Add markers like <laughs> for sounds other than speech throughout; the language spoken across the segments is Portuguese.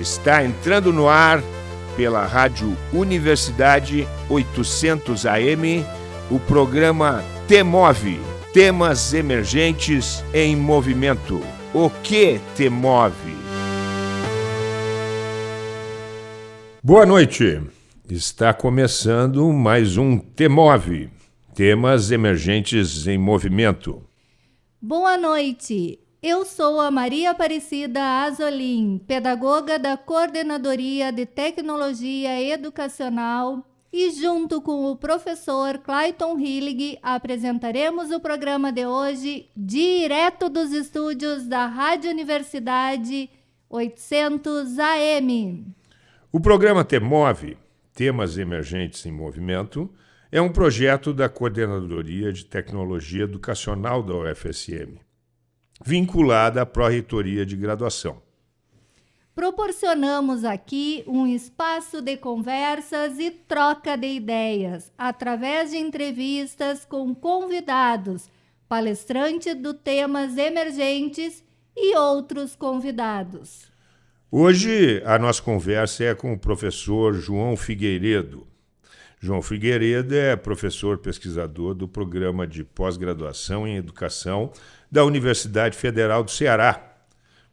Está entrando no ar pela Rádio Universidade 800 AM o programa Temove Temas Emergentes em Movimento. O que te move? Boa noite. Está começando mais um Temove Temas Emergentes em Movimento. Boa noite. Eu sou a Maria Aparecida Azolim, pedagoga da Coordenadoria de Tecnologia Educacional, e junto com o professor Clayton Hillig apresentaremos o programa de hoje direto dos estúdios da Rádio Universidade 800 AM. O programa TEMOVE, Temas Emergentes em Movimento, é um projeto da Coordenadoria de Tecnologia Educacional da UFSM vinculada à Pró-Reitoria de Graduação. Proporcionamos aqui um espaço de conversas e troca de ideias, através de entrevistas com convidados, palestrantes do temas emergentes e outros convidados. Hoje a nossa conversa é com o professor João Figueiredo. João Figueiredo é professor pesquisador do programa de pós-graduação em educação da Universidade Federal do Ceará,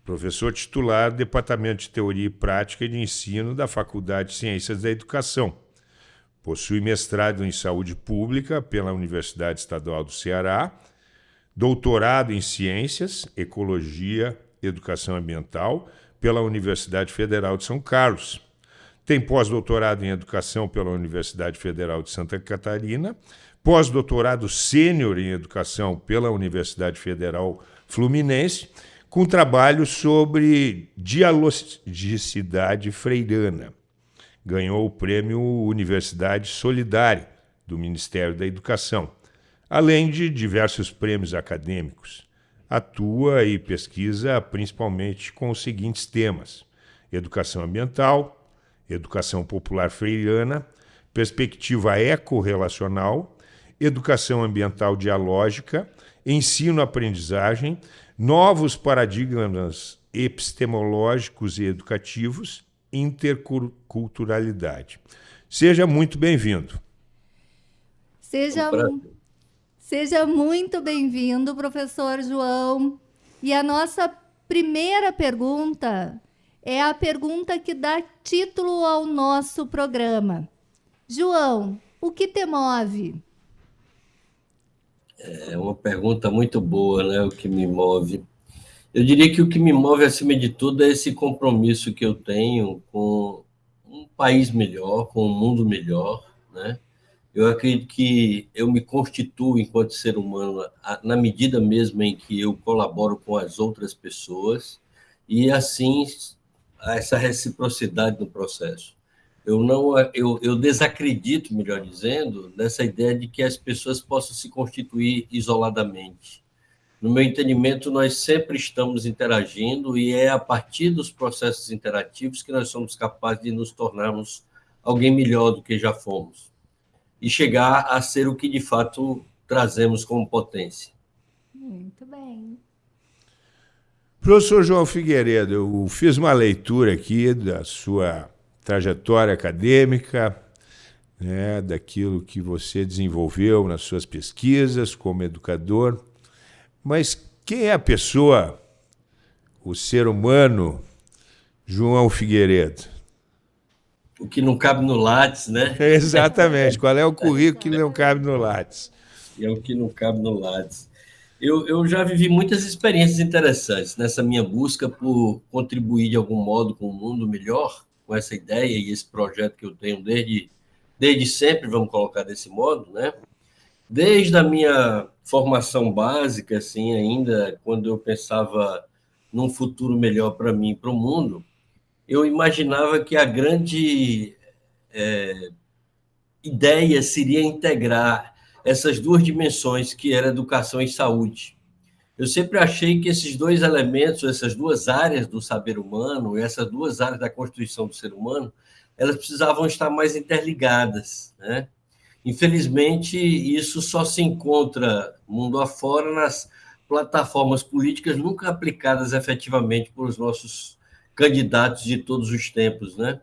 professor titular do Departamento de Teoria e Prática de Ensino da Faculdade de Ciências da Educação. Possui mestrado em Saúde Pública pela Universidade Estadual do Ceará, doutorado em Ciências, Ecologia Educação Ambiental pela Universidade Federal de São Carlos. Tem pós-doutorado em Educação pela Universidade Federal de Santa Catarina pós-doutorado sênior em educação pela Universidade Federal Fluminense, com trabalho sobre dialogicidade freirana. Ganhou o prêmio Universidade Solidária do Ministério da Educação, além de diversos prêmios acadêmicos. Atua e pesquisa principalmente com os seguintes temas: educação ambiental, educação popular freirana, perspectiva ecorrelacional, educação ambiental dialógica, ensino-aprendizagem, novos paradigmas epistemológicos e educativos, interculturalidade. Seja muito bem-vindo. Seja, seja muito bem-vindo, professor João. E a nossa primeira pergunta é a pergunta que dá título ao nosso programa. João, o que te move? É uma pergunta muito boa, né? O que me move. Eu diria que o que me move, acima de tudo, é esse compromisso que eu tenho com um país melhor, com um mundo melhor, né? Eu acredito que eu me constituo enquanto ser humano na medida mesmo em que eu colaboro com as outras pessoas e assim essa reciprocidade no processo eu não eu, eu desacredito, melhor dizendo, dessa ideia de que as pessoas possam se constituir isoladamente. No meu entendimento, nós sempre estamos interagindo e é a partir dos processos interativos que nós somos capazes de nos tornarmos alguém melhor do que já fomos e chegar a ser o que de fato trazemos como potência. Muito bem. Professor João Figueiredo, eu fiz uma leitura aqui da sua trajetória acadêmica, né, daquilo que você desenvolveu nas suas pesquisas como educador. Mas quem é a pessoa, o ser humano, João Figueiredo? O que não cabe no Lattes, né? <laughs> Exatamente. Qual é o currículo que não cabe no Lattes? É o que não cabe no Lattes. Eu, eu já vivi muitas experiências interessantes nessa minha busca por contribuir de algum modo com um mundo melhor com essa ideia e esse projeto que eu tenho desde, desde sempre, vamos colocar desse modo, né? Desde a minha formação básica, assim, ainda quando eu pensava num futuro melhor para mim e para o mundo, eu imaginava que a grande é, ideia seria integrar essas duas dimensões, que era educação e saúde. Eu sempre achei que esses dois elementos, essas duas áreas do saber humano, essas duas áreas da constituição do ser humano, elas precisavam estar mais interligadas, né? Infelizmente, isso só se encontra mundo afora nas plataformas políticas nunca aplicadas efetivamente por os nossos candidatos de todos os tempos, né?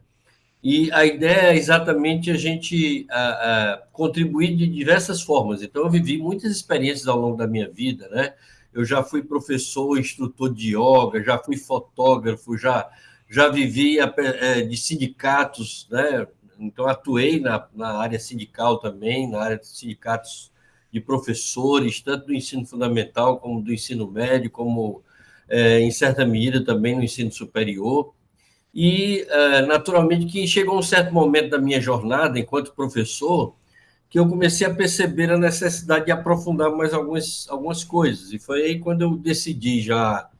E a ideia é exatamente a gente a, a, contribuir de diversas formas. Então, eu vivi muitas experiências ao longo da minha vida, né? Eu já fui professor, instrutor de yoga, já fui fotógrafo, já, já vivi é, de sindicatos, né? Então, atuei na, na área sindical também, na área de sindicatos de professores, tanto do ensino fundamental como do ensino médio, como, é, em certa medida, também no ensino superior. E, é, naturalmente, que chegou um certo momento da minha jornada enquanto professor que eu comecei a perceber a necessidade de aprofundar mais algumas, algumas coisas. E foi aí quando eu decidi, já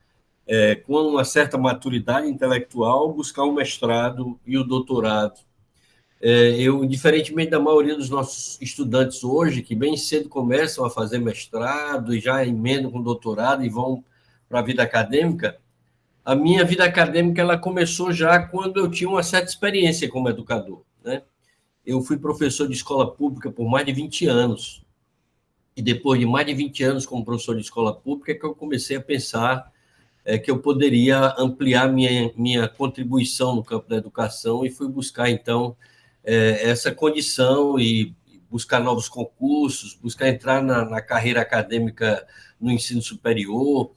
é, com uma certa maturidade intelectual, buscar o mestrado e o doutorado. É, eu, diferentemente da maioria dos nossos estudantes hoje, que bem cedo começam a fazer mestrado e já emendam com doutorado e vão para a vida acadêmica, a minha vida acadêmica ela começou já quando eu tinha uma certa experiência como educador. Né? Eu fui professor de escola pública por mais de 20 anos. E depois de mais de 20 anos como professor de escola pública, é que eu comecei a pensar é, que eu poderia ampliar minha, minha contribuição no campo da educação e fui buscar, então, é, essa condição e buscar novos concursos, buscar entrar na, na carreira acadêmica no ensino superior.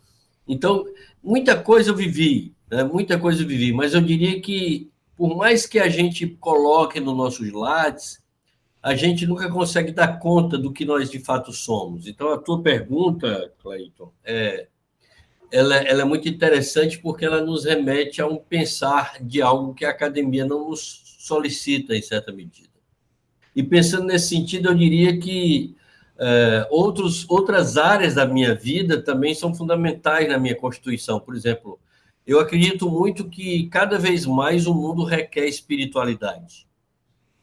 Então, muita coisa eu vivi, né? muita coisa eu vivi, mas eu diria que, por mais que a gente coloque nos nossos lares, a gente nunca consegue dar conta do que nós de fato somos. Então, a tua pergunta, Cleiton, é, ela, ela, é muito interessante porque ela nos remete a um pensar de algo que a academia não nos solicita, em certa medida. E pensando nesse sentido, eu diria que é, outros, outras áreas da minha vida também são fundamentais na minha constituição. Por exemplo, eu acredito muito que cada vez mais o mundo requer espiritualidade.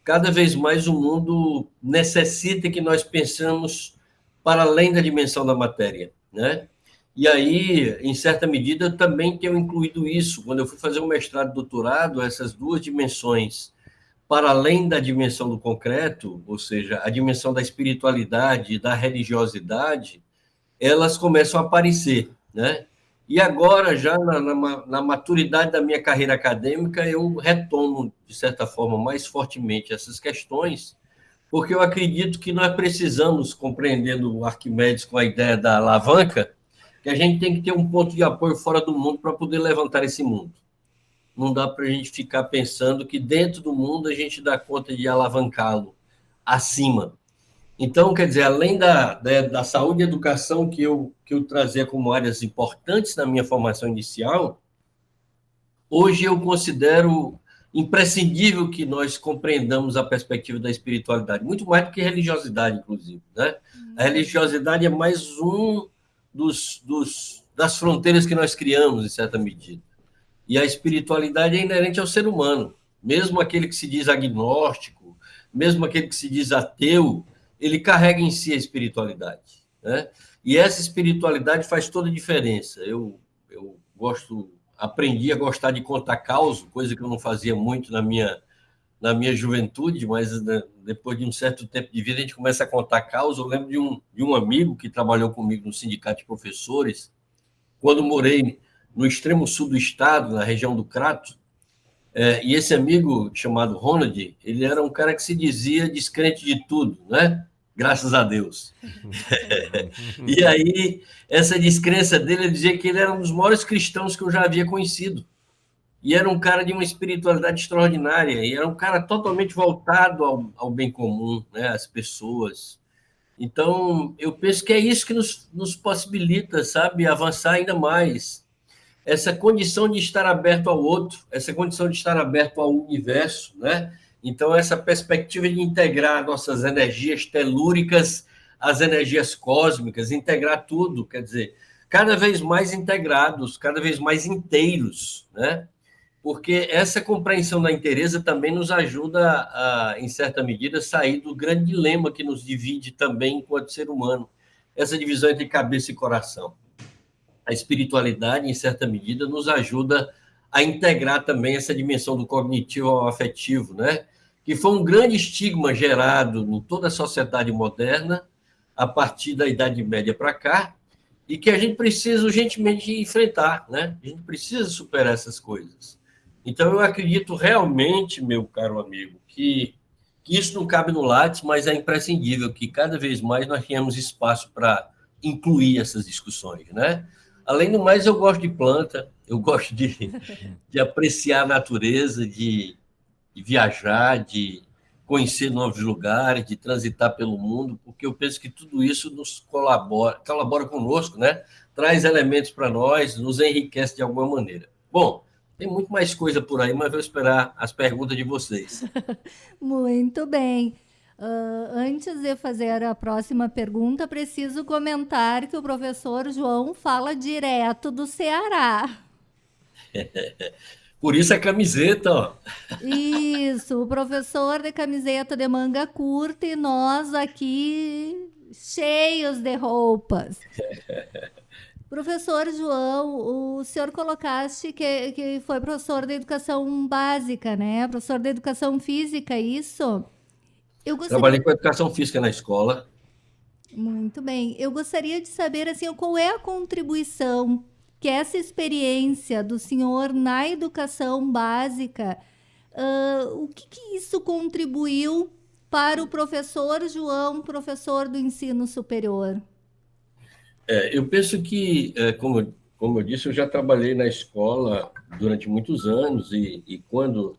Cada vez mais o mundo necessita que nós pensamos para além da dimensão da matéria, né? E aí, em certa medida, eu também tenho incluído isso. Quando eu fui fazer o mestrado e doutorado, essas duas dimensões para além da dimensão do concreto, ou seja, a dimensão da espiritualidade, da religiosidade, elas começam a aparecer, né? E agora, já na, na, na, maturidade da minha carreira acadêmica, eu retomo, de certa forma, mais fortemente essas questões, porque eu acredito que nós precisamos, compreendendo o Arquimedes com a ideia da alavanca, que a gente tem que ter um ponto de apoio fora do mundo para poder levantar esse mundo não dá para a gente ficar pensando que dentro do mundo a gente dá conta de alavancá-lo acima. Então, quer dizer, além da, da, da, saúde e educação que eu, que eu trazia como áreas importantes na minha formação inicial, hoje eu considero imprescindível que nós compreendamos a perspectiva da espiritualidade, muito mais do que religiosidade, inclusive. Né? A religiosidade é mais um dos, dos, das fronteiras que nós criamos, em certa medida. E a espiritualidade é inerente ao ser humano. Mesmo aquele que se diz agnóstico, mesmo aquele que se diz ateu, ele carrega em si a espiritualidade. Né? E essa espiritualidade faz toda a diferença. Eu, eu gosto, aprendi a gostar de contar causa, coisa que eu não fazia muito na minha, na minha juventude, mas né, depois de um certo tempo de vida a gente começa a contar causa. Eu lembro de um, de um amigo que trabalhou comigo no sindicato de professores, quando morei no extremo sul do estado, na região do Crato, é, e esse amigo chamado Ronald, ele era um cara que se dizia descrente de tudo, né? Graças a Deus. <laughs> e aí, essa descrença dele, ele dizia que ele era um dos maiores cristãos que eu já havia conhecido. E era um cara de uma espiritualidade extraordinária, e era um cara totalmente voltado ao, ao bem comum, né? às pessoas. Então, eu penso que é isso que nos, nos possibilita, sabe, avançar ainda mais essa condição de estar aberto ao outro, essa condição de estar aberto ao universo, né? Então, essa perspectiva de integrar nossas energias telúricas às energias cósmicas, integrar tudo, quer dizer, cada vez mais integrados, cada vez mais inteiros, né? Porque essa compreensão da inteireza também nos ajuda a, em certa medida, sair do grande dilema que nos divide também enquanto ser humano, essa divisão entre cabeça e coração a espiritualidade, em certa medida, nos ajuda a integrar também essa dimensão do cognitivo ao afetivo, né? que foi um grande estigma gerado em toda a sociedade moderna, a partir da Idade Média para cá, e que a gente precisa urgentemente enfrentar, né? A gente precisa superar essas coisas. Então, eu acredito realmente, meu caro amigo, que, que isso não cabe no Lattes, mas é imprescindível que cada vez mais nós tenhamos espaço para incluir essas discussões, né? Além do mais, eu gosto de planta, eu gosto de, <laughs> de apreciar a natureza, de, de viajar, de conhecer novos lugares, de transitar pelo mundo, porque eu penso que tudo isso nos colabora, colabora conosco, né? Traz elementos para nós, nos enriquece de alguma maneira. Bom, tem muito mais coisa por aí, mas vou esperar as perguntas de vocês. <laughs> muito bem. Uh, antes de fazer a próxima pergunta, preciso comentar que o professor João fala direto do Ceará. <laughs> Por isso a camiseta, ó. Isso, o professor de camiseta de manga curta e nós aqui cheios de roupas. <laughs> Professor João, o senhor colocaste que, que foi professor de educação básica, né? Professor de educação física, isso? Eu gostaria... Trabalhei com educação física na escola. Muito bem. Eu gostaria de saber assim, qual é a contribuição que essa experiência do senhor na educação básica, uh, o que, que isso contribuiu para o professor João, professor do ensino superior? É, eu penso que, é, como, como eu disse, eu já trabalhei na escola durante muitos anos e, e quando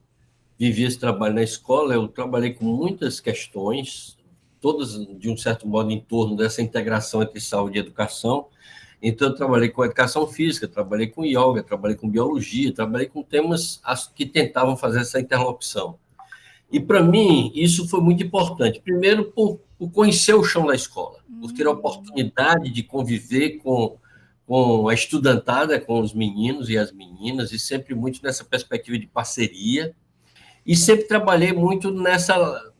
vivi esse trabalho na escola, eu trabalhei com muitas questões, todas de um certo modo em torno dessa integração entre saúde e educação. Então, eu trabalhei com educação física, trabalhei com yoga, trabalhei com biologia, trabalhei com temas que tentavam fazer essa interlocução. E, para mim, isso foi muito importante. Primeiro, por, por, conhecer o chão da escola, por ter a oportunidade de conviver com, com a estudantada, com os meninos e as meninas, e sempre muito nessa perspectiva de parceria, e sempre trabalhei muito nessa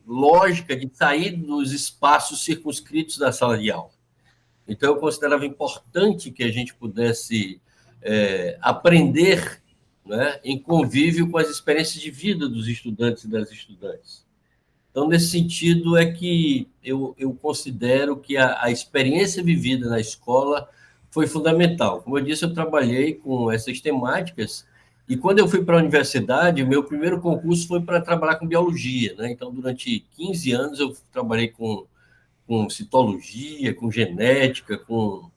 lógica de sair dos espaços circunscritos da sala de aula. Então, eu considerava importante que a gente pudesse é, aprender né, em convívio com as experiências de vida dos estudantes e das estudantes. Então, nesse sentido, é que eu, eu considero que a, a experiência vivida na escola foi fundamental. Como eu disse, eu trabalhei com essas temáticas e quando eu fui para a universidade, meu primeiro concurso foi para trabalhar com biologia, né? Então, durante 15 anos, eu trabalhei com, com citologia, com genética, com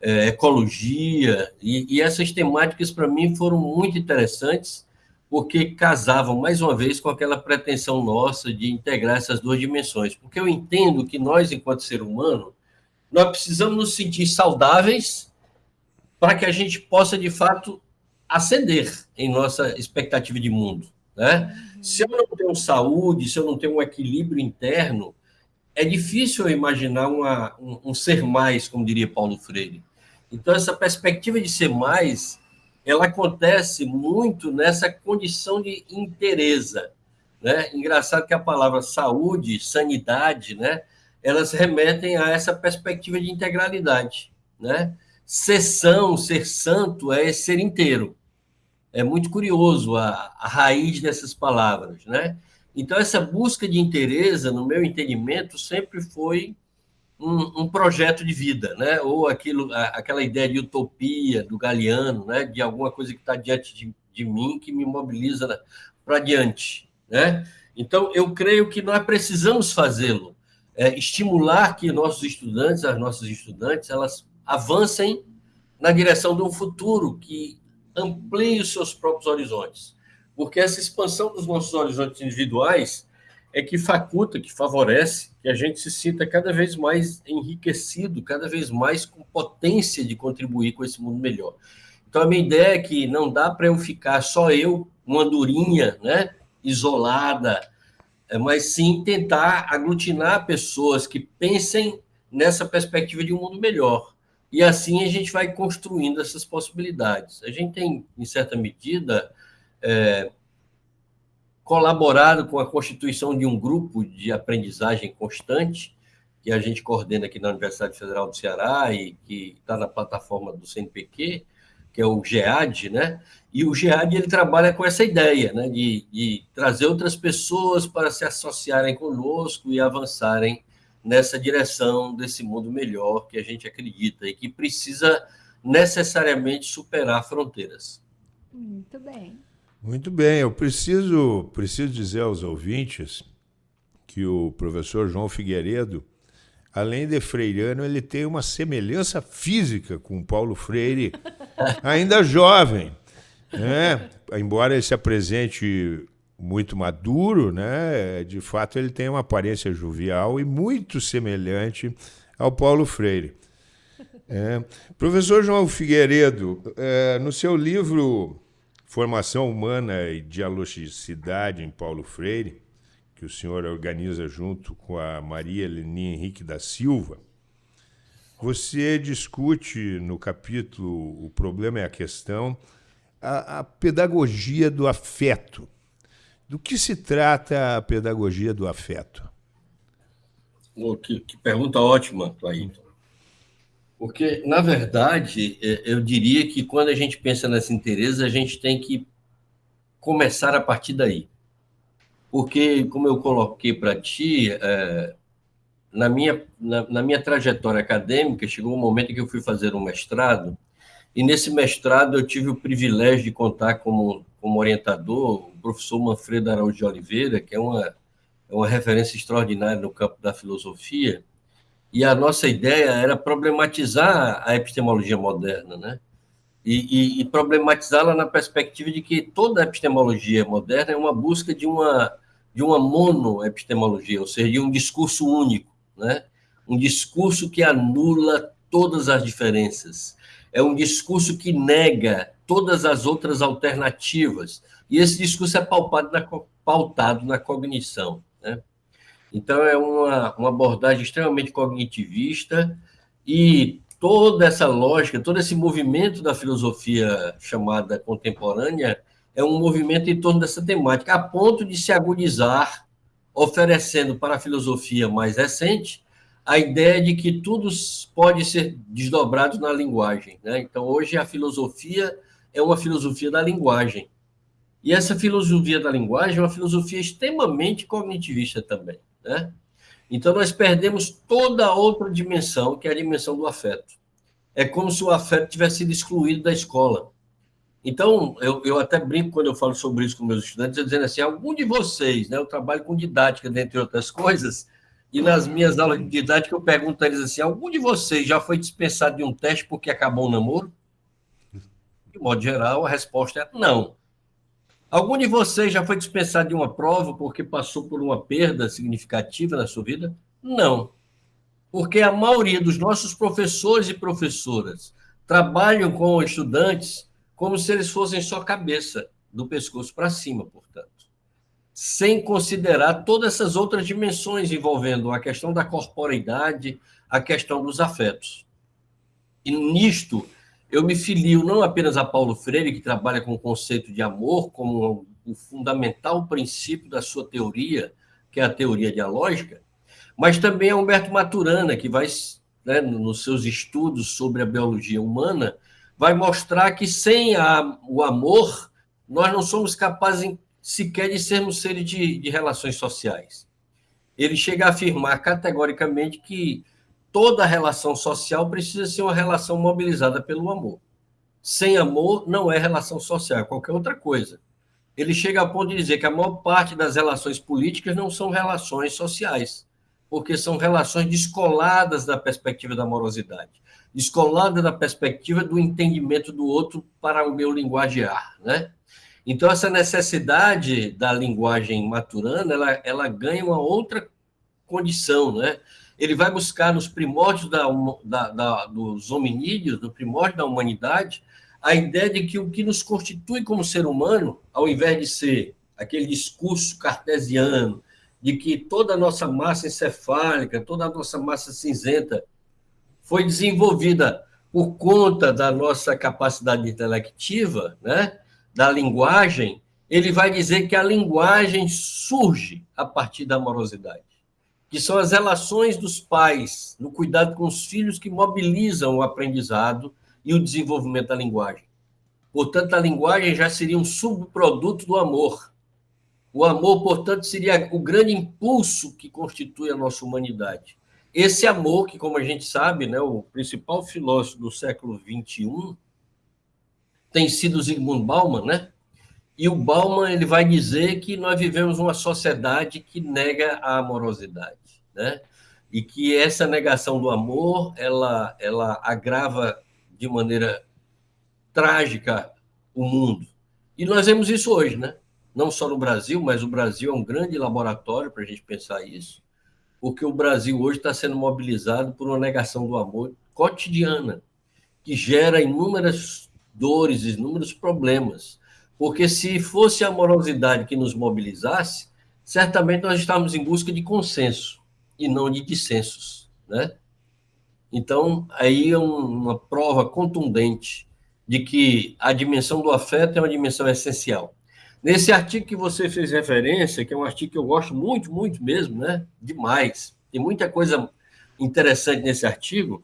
é, ecologia, e, e essas temáticas, para mim, foram muito interessantes, porque casavam, mais uma vez, com aquela pretensão nossa de integrar essas duas dimensões. Porque eu entendo que nós, enquanto ser humano, nós precisamos nos sentir saudáveis para que a gente possa, de fato, ascender em nossa expectativa de mundo. Né? Uhum. Se eu não tenho saúde, se eu não tenho um equilíbrio interno, é difícil eu imaginar uma, um, um, ser mais, como diria Paulo Freire. Então, essa perspectiva de ser mais, ela acontece muito nessa condição de interesa. Né? Engraçado que a palavra saúde, sanidade, né? elas remetem a essa perspectiva de integralidade. Né? Ser são, ser santo é ser inteiro é muito curioso a, a raiz dessas palavras, né? Então, essa busca de interesse, no meu entendimento, sempre foi um, um, projeto de vida, né? Ou aquilo, aquela ideia de utopia do Galeano, né? De alguma coisa que está diante de, de, mim que me mobiliza para diante, né? Então, eu creio que nós precisamos fazê-lo, é, estimular que nossos estudantes, as nossas estudantes, elas avancem na direção de um futuro que amplie os seus próprios horizontes. Porque essa expansão dos nossos horizontes individuais é que faculta, que favorece que a gente se sinta cada vez mais enriquecido, cada vez mais com potência de contribuir com esse mundo melhor. Então, a minha ideia é que não dá para eu ficar só eu, uma durinha, né, isolada, é, mas sim tentar aglutinar pessoas que pensem nessa perspectiva de um mundo melhor. E assim a gente vai construindo essas possibilidades. A gente tem, em certa medida, é, colaborado com a constituição de um grupo de aprendizagem constante, que a gente coordena aqui na Universidade Federal do Ceará e que está na plataforma do CNPq, que é o GEAD, né? E o GEAD ele trabalha com essa ideia, né? De, de trazer outras pessoas para se associarem conosco e avançarem nessa direção desse mundo melhor que a gente acredita e que precisa necessariamente superar fronteiras. Muito bem. Muito bem, eu preciso, preciso dizer aos ouvintes que o professor João Figueiredo, além de freiriano, ele tem uma semelhança física com Paulo Freire, <laughs> ainda jovem. Né? Embora ele se apresente muito maduro, né? de fato ele tem uma aparência jovial e muito semelhante ao Paulo Freire. É. Professor João Figueiredo, é, no seu livro Formação Humana e Dialogicidade em Paulo Freire, que o senhor organiza junto com a Maria Leni Henrique da Silva, você discute no capítulo O Problema é a Questão a, a pedagogia do afeto. Do que se trata a pedagogia do afeto? Oh, que, que, pergunta ótima, Clayton. Porque, na verdade, é, eu diria que quando a gente pensa nessa interesse, a gente tem que começar a partir daí. Porque, como eu coloquei para ti, é, na, minha, na, na, minha trajetória acadêmica, chegou um momento que eu fui fazer um mestrado, e nesse mestrado eu tive o privilégio de contar como, como orientador o professor Manfredo Araújo de Oliveira, que é uma, é uma referência extraordinária no campo da filosofia, e a nossa ideia era problematizar a epistemologia moderna, né? E, e, e problematizá-la na perspectiva de que toda a epistemologia moderna é uma busca de uma de uma monoepistemologia, ou seja, de um discurso único, né? Um discurso que anula todas as diferenças. É um discurso que nega todas as outras alternativas. E esse discurso é pautado na, pautado na cognição. Né? Então, é uma, uma abordagem extremamente cognitivista e toda essa lógica, todo esse movimento da filosofia chamada contemporânea é um movimento em torno dessa temática, a ponto de se agudizar, oferecendo para a filosofia mais recente a ideia de que tudo pode ser desdobrado na linguagem. Né? Então, hoje, a filosofia é uma filosofia da linguagem. E essa filosofia da linguagem é uma filosofia extremamente cognitivista também. Né? Então, nós perdemos toda a outra dimensão, que é a dimensão do afeto. É como se o afeto tivesse sido excluído da escola. Então, eu, eu até brinco quando eu falo sobre isso com meus estudantes, dizendo assim: algum de vocês, né, eu trabalho com didática, dentre outras coisas, e nas minhas aulas de didática eu pergunto a eles assim: algum de vocês já foi dispensado de um teste porque acabou o namoro? De modo geral, a resposta é não. Algum de vocês já foi dispensado de uma prova porque passou por uma perda significativa na sua vida? Não. Porque a maioria dos nossos professores e professoras trabalham com estudantes como se eles fossem só cabeça, do pescoço para cima, portanto. Sem considerar todas essas outras dimensões envolvendo a questão da corporeidade, a questão dos afetos. E nisto, eu me filio não apenas a Paulo Freire, que trabalha com o conceito de amor como o fundamental princípio da sua teoria, que é a teoria dialógica, mas também a Humberto Maturana, que vai, né, nos seus estudos sobre a biologia humana, vai mostrar que sem a, o amor, nós não somos capazes sequer de sermos seres de, de relações sociais. Ele chega a afirmar categoricamente que toda relação social precisa ser uma relação mobilizada pelo amor. Sem amor, não é relação social, é qualquer outra coisa. Ele chega a ponto de dizer que a maior parte das relações políticas não são relações sociais, porque são relações descoladas da perspectiva da amorosidade, descoladas da perspectiva do entendimento do outro para o meu linguagear, né? Então, essa necessidade da linguagem maturana, ela, ela ganha uma outra condição, né? ele vai buscar nos primórdios da, da, da, dos hominídeos, no primórdio da humanidade, a ideia de que o que nos constitui como ser humano, ao invés de ser aquele discurso cartesiano, de que toda a nossa massa encefálica, toda a nossa massa cinzenta foi desenvolvida por conta da nossa capacidade intelectiva, né, da linguagem, ele vai dizer que a linguagem surge a partir da amorosidade que são as relações dos pais no cuidado com os filhos que mobilizam o aprendizado e o desenvolvimento da linguagem. Portanto, a linguagem já seria um subproduto do amor. O amor, portanto, seria o grande impulso que constitui a nossa humanidade. Esse amor, que, como a gente sabe, né, o principal filósofo do século XXI tem sido Zygmunt Bauman, né? E o Bauman ele vai dizer que nós vivemos uma sociedade que nega a amorosidade, né? E que essa negação do amor, ela, ela agrava de maneira trágica o mundo. E nós vemos isso hoje, né? Não só no Brasil, mas o Brasil é um grande laboratório para a gente pensar isso, porque o Brasil hoje está sendo mobilizado por uma negação do amor cotidiana, que gera inúmeras dores, inúmeros problemas. Porque se fosse a amorosidade que nos mobilizasse, certamente nós estávamos em busca de consenso e não de dissensos, né? Então, aí é uma prova contundente de que a dimensão do afeto é uma dimensão essencial. Nesse artigo que você fez referência, que é um artigo que eu gosto muito, muito mesmo, né? Demais. Tem muita coisa interessante nesse artigo.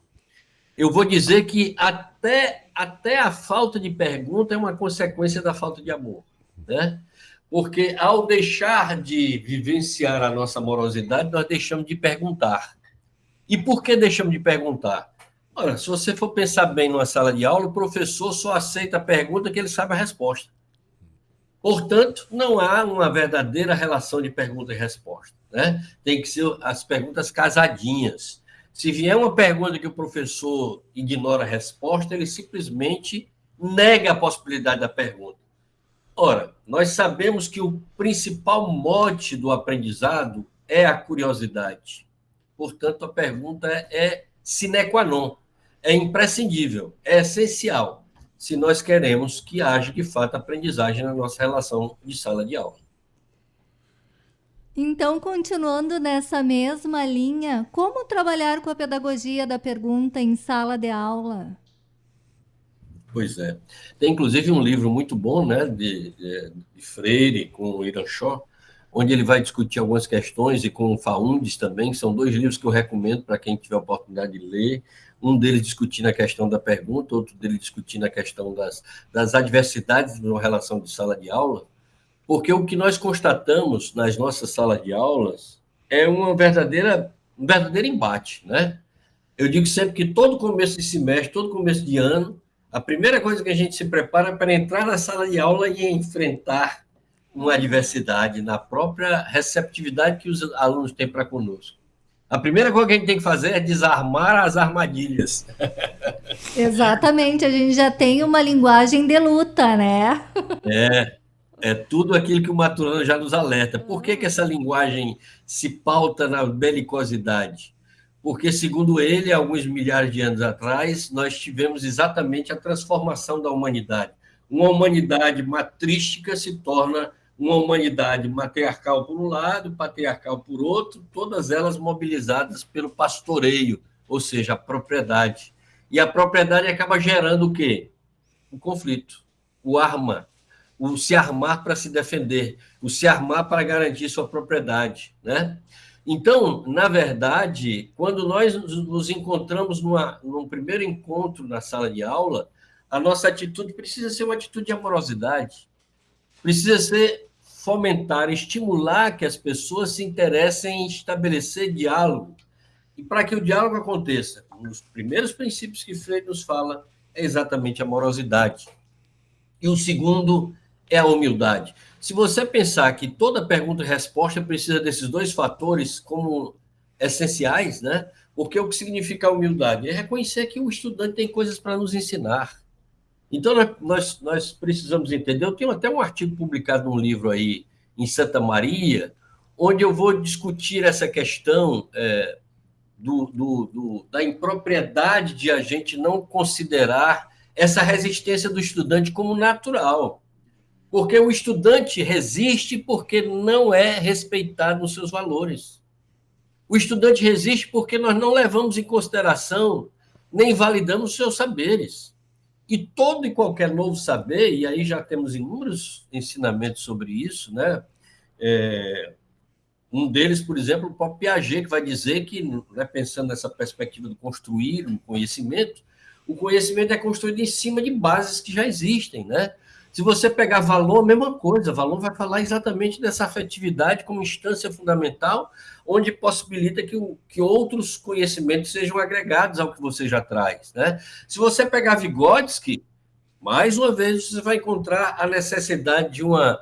Eu vou dizer que até, até a falta de pergunta é uma consequência da falta de amor, né? Porque ao deixar de vivenciar a nossa amorosidade, nós deixamos de perguntar. E por que deixamos de perguntar? Ora, se você for pensar bem numa sala de aula, o professor só aceita a pergunta que ele sabe a resposta. Portanto, não há uma verdadeira relação de pergunta e resposta. Né? Tem que ser as perguntas casadinhas. Se vier uma pergunta que o professor ignora a resposta, ele simplesmente nega a possibilidade da pergunta. Ora, nós sabemos que o principal mote do aprendizado é a curiosidade. Portanto, a pergunta é sine qua non é imprescindível, é essencial, se nós queremos que haja, de fato, aprendizagem na nossa relação de sala de aula. Então, continuando nessa mesma linha, como trabalhar com a pedagogia da pergunta em sala de aula? Pois é. Tem inclusive um livro muito bom, né, de, de, Freire com o Iran Shaw, onde ele vai discutir algumas questões e com o Faundes também, que são dois livros que eu recomendo para quem tiver a oportunidade de ler um deles discutindo a questão da pergunta, outro deles discutindo a questão das, das adversidades na relação de sala de aula, porque o que nós constatamos nas nossas salas de aulas é uma verdadeira, um verdadeiro embate, né? Eu digo sempre que todo começo de semestre, todo começo de ano, a primeira coisa que a gente se prepara é para entrar na sala de aula e enfrentar uma adversidade na própria receptividade que os alunos têm para conosco. A primeira coisa que a gente tem que fazer é desarmar as armadilhas. <laughs> Exatamente, a gente já tem uma linguagem de luta, né? É, é tudo aquilo que o Maturano já nos alerta. Por que, que essa linguagem se pauta na belicosidade? Porque, segundo ele, alguns milhares de anos atrás, nós tivemos exatamente a transformação da humanidade. Uma humanidade matrística se torna uma humanidade matriarcal por um lado, patriarcal por outro, todas elas mobilizadas pelo pastoreio, ou seja, a propriedade. E a propriedade acaba gerando o quê? O conflito, o arma, o se armar para se defender, o se armar para garantir sua propriedade, né? Então, na verdade, quando nós nos encontramos numa, num primeiro encontro na sala de aula, a nossa atitude precisa ser uma atitude de amorosidade, precisa ser fomentar, estimular que as pessoas se interessem em estabelecer diálogo. E para que o diálogo aconteça, um dos primeiros princípios que Freire nos fala é exatamente a morosidade. E o segundo é a humildade. Se você pensar que toda pergunta e resposta precisa desses dois fatores como essenciais, né? Porque o que significa humildade? É reconhecer que o estudante tem coisas para nos ensinar. Então, nós, nós precisamos entender. Eu tenho até um artigo publicado num livro aí em Santa Maria, onde eu vou discutir essa questão é, do, do, do, da impropriedade de a gente não considerar essa resistência do estudante como natural. Porque o estudante resiste porque não é respeitado nos seus valores. O estudante resiste porque nós não levamos em consideração nem validamos os seus saberes. E todo e qualquer novo saber, e aí já temos inúmeros ensinamentos sobre isso, né? É, um deles, por exemplo, o próprio Piaget, que vai dizer que, né, pensando nessa perspectiva de construir um conhecimento, o conhecimento é construído em cima de bases que já existem, né? Se você pegar valor, mesma coisa. Valor vai falar exatamente dessa afetividade como instância fundamental, onde possibilita que, que outros conhecimentos sejam agregados ao que você já traz. Né? Se você pegar Vygotsky, Mais uma vez, você vai encontrar a necessidade de uma,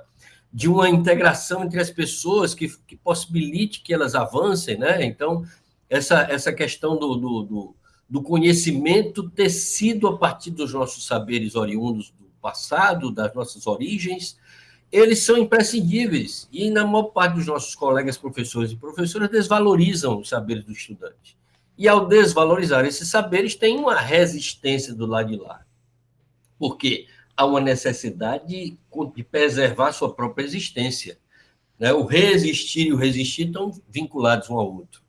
de uma integração entre as pessoas que, que possibilite que elas avancem, né? Então, essa, essa questão do, do, do, do conhecimento tecido a partir dos nossos saberes oriundos do passado, das nossas origens, eles são imprescindíveis. E, na maior parte dos nossos colegas professores e professoras, desvalorizam os saberes do estudante. E, ao desvalorizar esses saberes, tem uma resistência do lado de lá. Porque há uma necessidade de, preservar sua própria existência. Né? O resistir e o resistir estão vinculados um ao outro.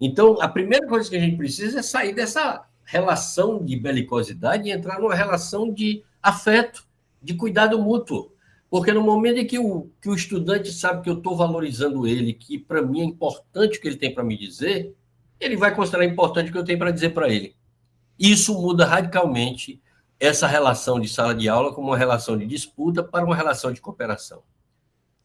Então, a primeira coisa que a gente precisa é sair dessa relação de belicosidade e entrar numa relação de afeto, de cuidado mútuo. Porque no momento em que o, que o estudante sabe que eu estou valorizando ele, que para mim é importante o que ele tem para me dizer, ele vai considerar importante o que eu tenho para dizer para ele. Isso muda radicalmente essa relação de sala de aula como uma relação de disputa para uma relação de cooperação.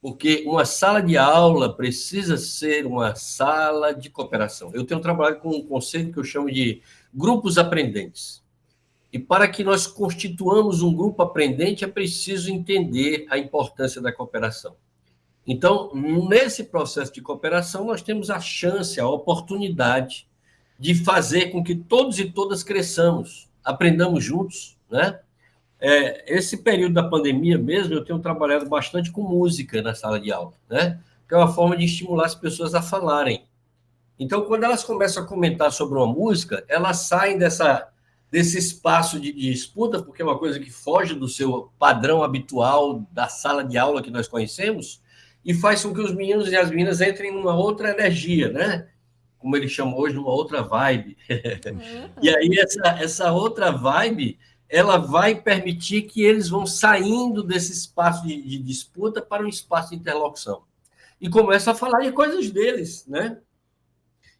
Porque uma sala de aula precisa ser uma sala de cooperação. Eu tenho trabalhado com um conceito que eu chamo de grupos aprendentes. E para que nós constituamos um grupo aprendente, é preciso entender a importância da cooperação. Então, nesse processo de cooperação, nós temos a chance, a oportunidade de fazer com que todos e todas cresçamos, aprendamos juntos, né? É, esse período da pandemia mesmo, eu tenho trabalhado bastante com música na sala de aula, né? Que é uma forma de estimular as pessoas a falarem. Então, quando elas começam a comentar sobre uma música, elas saem dessa desse espaço de, de, disputa, porque é uma coisa que foge do seu padrão habitual da sala de aula que nós conhecemos, e faz com que os meninos e as meninas entrem numa outra energia, né? Como ele chama hoje, numa outra vibe. Uhum. <laughs> e aí, essa, essa outra vibe, ela vai permitir que eles vão saindo desse espaço de, de disputa para um espaço de interlocução. E começam a falar de coisas deles, né?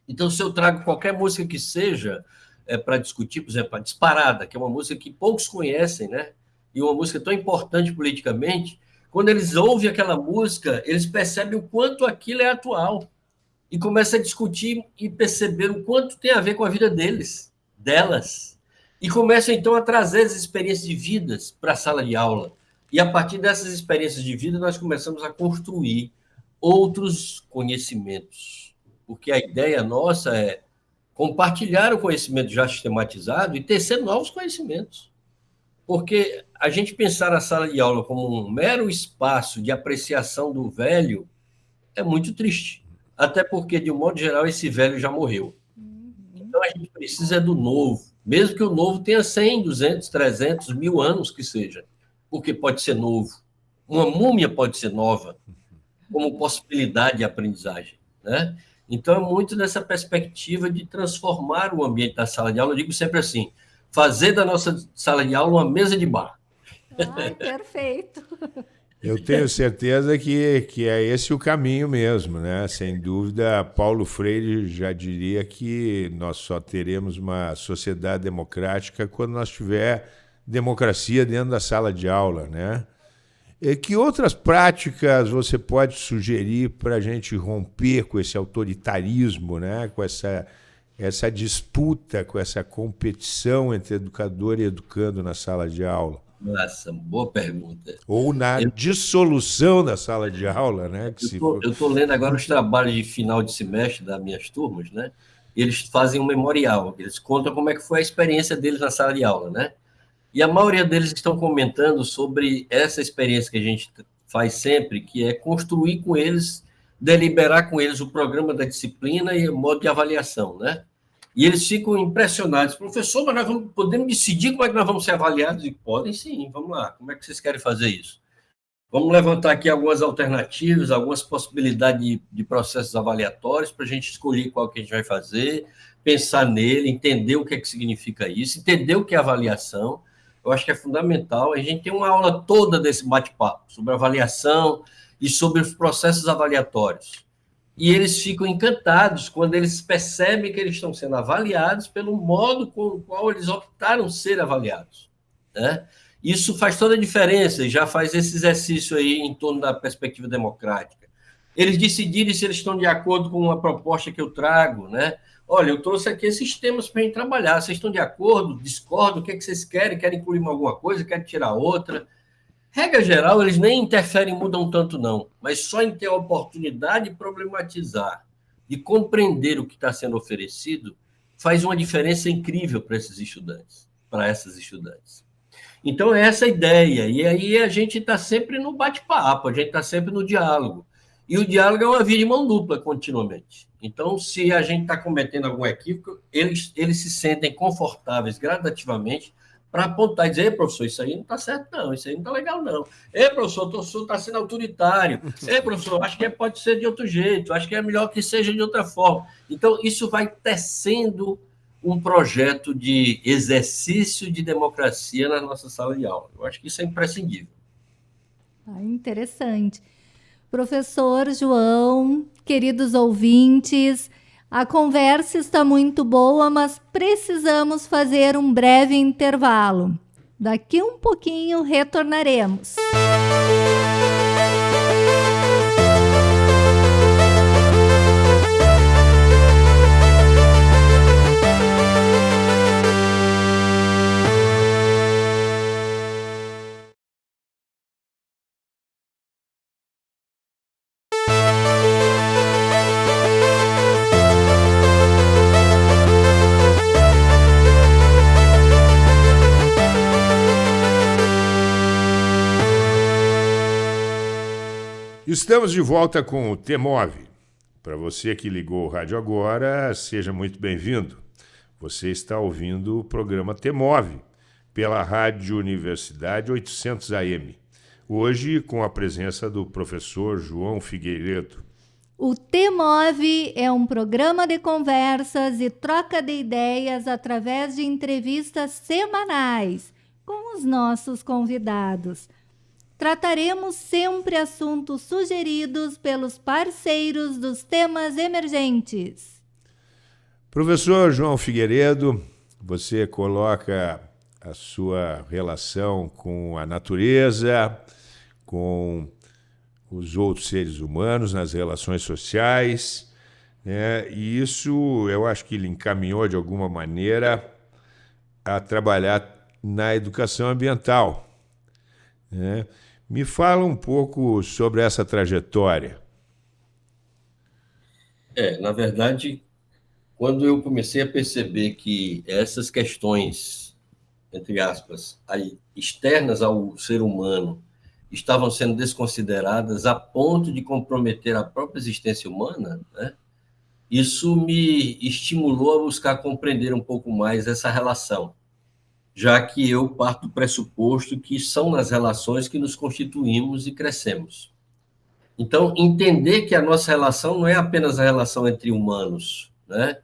Então, se eu trago qualquer música que seja, é, para discutir, por exemplo, a Disparada, que é uma música que poucos conhecem, né? E uma música tão importante politicamente. Quando eles ouvem aquela música, eles percebem o quanto aquilo é atual e começam a discutir e perceber o quanto tem a ver com a vida deles, delas. E começam então a trazer as experiências de vidas para a sala de aula. E a partir dessas experiências de vida, nós começamos a construir outros conhecimentos. Porque a ideia nossa é compartilhar o conhecimento já sistematizado e tecer novos conhecimentos. Porque a gente pensar a sala de aula como um mero espaço de apreciação do velho é muito triste. Até porque, de um modo geral, esse velho já morreu. Então a gente precisa do novo, mesmo que o novo tenha 100, 200, 300, mil anos que seja, porque pode ser novo. Uma múmia pode ser nova, como possibilidade de aprendizagem. Né? Então, é muito nessa perspectiva de transformar o ambiente da sala de aula. Eu digo sempre assim: fazer da nossa sala de aula uma mesa de bar. Ai, perfeito. <laughs> Eu tenho certeza que, que é esse o caminho mesmo, né? Sem dúvida, Paulo Freire já diria que nós só teremos uma sociedade democrática quando nós tiver democracia dentro da sala de aula, né? Que outras práticas você pode sugerir para a gente romper com esse autoritarismo, né? com essa, essa disputa, com essa competição entre educador e educando na sala de aula? Nossa, boa pergunta. Ou na eu... dissolução da sala de aula, né? Eu estou lendo agora os trabalhos de final de semestre das minhas turmas, né? Eles fazem um memorial, eles contam como é que foi a experiência deles na sala de aula, né? E a maioria deles estão comentando sobre essa experiência que a gente faz sempre, que é construir com eles, deliberar com eles o programa da disciplina e o modo de avaliação, né? E eles ficam impressionados. Professor, mas nós vamos, podemos decidir como é que nós vamos ser avaliados? E podem sim, vamos lá. Como é que vocês querem fazer isso? Vamos levantar aqui algumas alternativas, algumas possibilidades de, de processos avaliatórios para a gente escolher qual que a gente vai fazer, pensar nele, entender o que é que significa isso, entender o que é avaliação, eu acho que é fundamental. A gente tem uma aula toda desse bate-papo sobre avaliação e sobre os processos avaliatórios. E eles ficam encantados quando eles percebem que eles estão sendo avaliados pelo modo com o qual eles optaram ser avaliados. Né? Isso faz toda a diferença e já faz esse exercício aí em torno da perspectiva democrática. Eles decidirem se eles estão de acordo com uma proposta que eu trago, né? Olha, eu trouxe aqui esses temas para a gente trabalhar. Vocês estão de acordo? Discordam? O que, é que vocês querem? Querem incluir alguma coisa? Querem tirar outra? Regra geral, eles nem interferem, mudam tanto, não. Mas só em ter a oportunidade de problematizar, de compreender o que está sendo oferecido, faz uma diferença incrível para esses estudantes, para essas estudantes. Então, é essa a ideia. E aí a gente está sempre no bate-papo, a gente está sempre no diálogo. E o diálogo é uma via de mão dupla continuamente. Então, se a gente está cometendo algum equívoco, eles, eles se sentem confortáveis gradativamente para apontar e dizer, professor, isso aí não está certo, não, isso aí não está legal, não. Ei, professor, o professor está sendo autoritário. <laughs> Ei, professor, acho que pode ser de outro jeito, acho que é melhor que seja de outra forma. Então, isso vai tecendo um projeto de exercício de democracia na nossa sala de aula. Eu acho que isso é imprescindível. Ah, interessante. Professor João, queridos ouvintes, a conversa está muito boa, mas precisamos fazer um breve intervalo. Daqui um pouquinho retornaremos. Música Estamos de volta com o Temove. Para você que ligou o rádio agora, seja muito bem-vindo. Você está ouvindo o programa Temove pela Rádio Universidade 800 AM. Hoje com a presença do professor João Figueiredo. O Temove é um programa de conversas e troca de ideias através de entrevistas semanais com os nossos convidados trataremos sempre assuntos sugeridos pelos parceiros dos temas emergentes. Professor João Figueiredo, você coloca a sua relação com a natureza, com os outros seres humanos, nas relações sociais, né? e isso eu acho que ele encaminhou de alguma maneira a trabalhar na educação ambiental. Né? Me fala um pouco sobre essa trajetória. É, na verdade, quando eu comecei a perceber que essas questões, entre aspas, externas ao ser humano, estavam sendo desconsideradas a ponto de comprometer a própria existência humana, né? isso me estimulou a buscar compreender um pouco mais essa relação já que eu parto do pressuposto que são nas relações que nos constituímos e crescemos. Então, entender que a nossa relação não é apenas a relação entre humanos, né?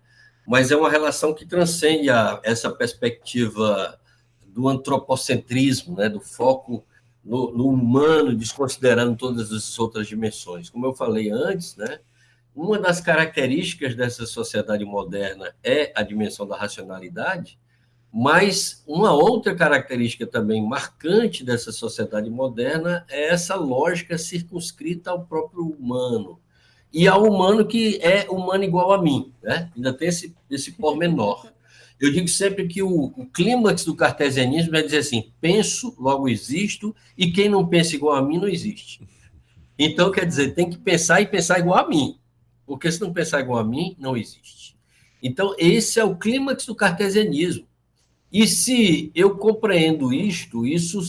mas é uma relação que transcende a, essa perspectiva do antropocentrismo, né? do foco no, no, humano, desconsiderando todas as outras dimensões. Como eu falei antes, né? uma das características dessa sociedade moderna é a dimensão da racionalidade, mas uma outra característica também marcante dessa sociedade moderna é essa lógica circunscrita ao próprio humano. E ao humano que é humano igual a mim, né? Ainda tem esse, esse pormenor. Eu digo sempre que o, o clímax do cartesianismo é dizer assim: penso, logo existo, e quem não pensa igual a mim não existe. Então, quer dizer, tem que pensar e pensar igual a mim, porque se não pensar igual a mim, não existe. Então, esse é o clímax do cartesianismo. E se eu compreendo isto, isso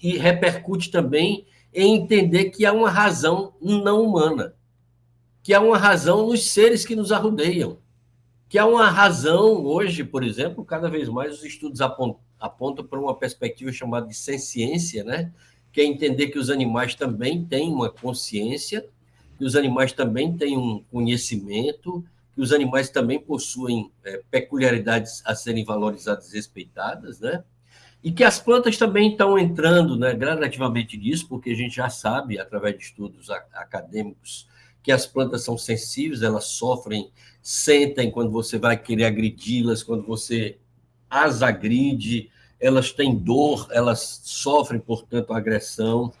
repercute também em entender que há uma razão não humana, que há uma razão nos seres que nos arrodeiam, que há uma razão hoje, por exemplo, cada vez mais os estudos apontam, apontam para uma perspectiva chamada de ciência, né? que é entender que os animais também têm uma consciência, que os animais também têm um conhecimento, os animais também possuem é, peculiaridades a serem valorizadas e respeitadas, né? E que as plantas também estão entrando né, gradativamente nisso, porque a gente já sabe, através de estudos acadêmicos, que as plantas são sensíveis, elas sofrem, sentem quando você vai querer agredi-las, quando você as agride, elas têm dor, elas sofrem, portanto, agressão.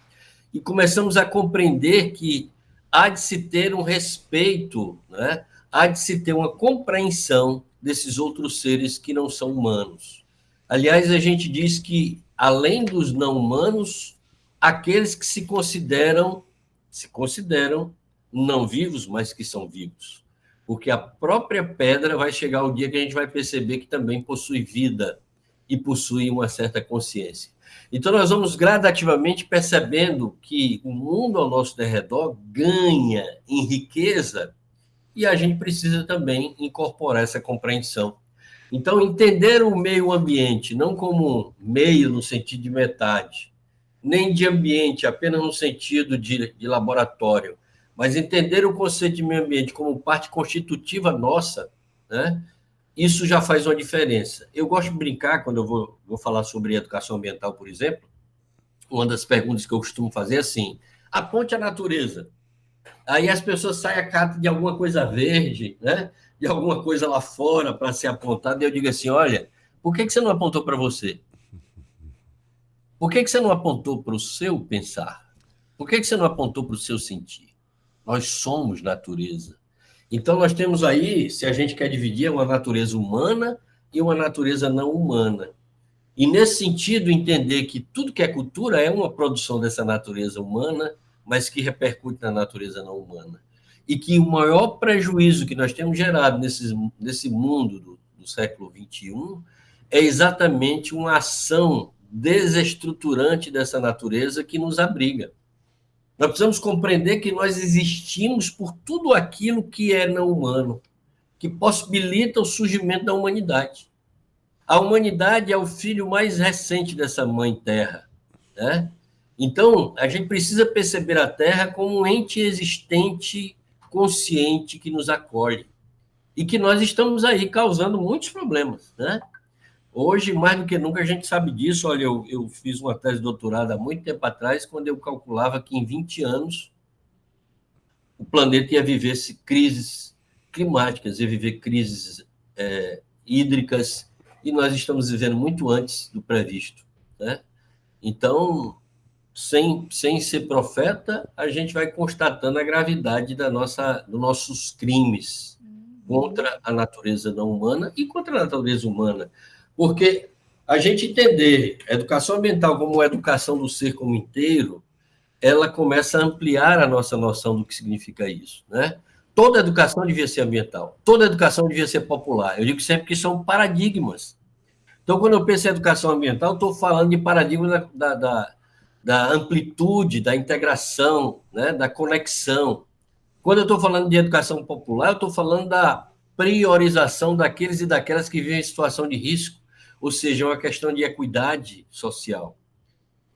E começamos a compreender que há de se ter um respeito né, há de se ter uma compreensão desses outros seres que não são humanos. Aliás, a gente diz que, além dos não humanos, aqueles que se consideram, se consideram não vivos, mas que são vivos. Porque a própria pedra vai chegar o dia que a gente vai perceber que também possui vida e possui uma certa consciência. Então, nós vamos gradativamente percebendo que o mundo ao nosso derredor ganha em riqueza e a gente precisa também incorporar essa compreensão. Então, entender o meio ambiente não como meio no sentido de metade, nem de ambiente apenas no sentido de, de laboratório, mas entender o conceito de meio ambiente como parte constitutiva nossa, né? isso já faz uma diferença. Eu gosto de brincar, quando eu vou, vou falar sobre educação ambiental, por exemplo, uma das perguntas que eu costumo fazer é assim, aponte a natureza. Aí as pessoas saem a cata de alguma coisa verde, né? de alguma coisa lá fora para ser apontada, e eu digo assim, olha, por que, que você não apontou para você? Por que, que você não apontou para o seu pensar? Por que, que você não apontou para o seu sentir? Nós somos natureza. Então, nós temos aí, se a gente quer dividir, uma natureza humana e uma natureza não humana. E, nesse sentido, entender que tudo que é cultura é uma produção dessa natureza humana, mas que repercute na natureza não humana. E que o maior prejuízo que nós temos gerado nesse, nesse mundo do, do século XXI é exatamente uma ação desestruturante dessa natureza que nos abriga. Nós precisamos compreender que nós existimos por tudo aquilo que é não humano, que possibilita o surgimento da humanidade. A humanidade é o filho mais recente dessa mãe terra, né? Então, a gente precisa perceber a Terra como um ente existente, consciente, que nos acolhe. E que nós estamos aí causando muitos problemas, né? Hoje, mais do que nunca, a gente sabe disso. Olha, eu, eu fiz uma tese de doutorado há muito tempo atrás, quando eu calculava que em 20 anos o planeta ia viver crises climáticas, ia viver crises é, hídricas, e nós estamos vivendo muito antes do previsto. Né? Então, sem, sem ser profeta, a gente vai constatando a gravidade da nossa, dos nossos crimes contra a natureza não humana e contra a natureza humana. Porque a gente entender a educação ambiental como a educação do ser como inteiro, ela começa a ampliar a nossa noção do que significa isso, né? Toda educação devia ser ambiental, toda educação devia ser popular. Eu digo sempre que são paradigmas. Então, quando eu penso em educação ambiental, estou falando de paradigma da, da, da amplitude, da integração, né? da conexão. Quando eu estou falando de educação popular, eu estou falando da priorização daqueles e daquelas que vivem em situação de risco ou seja, é uma questão de equidade social.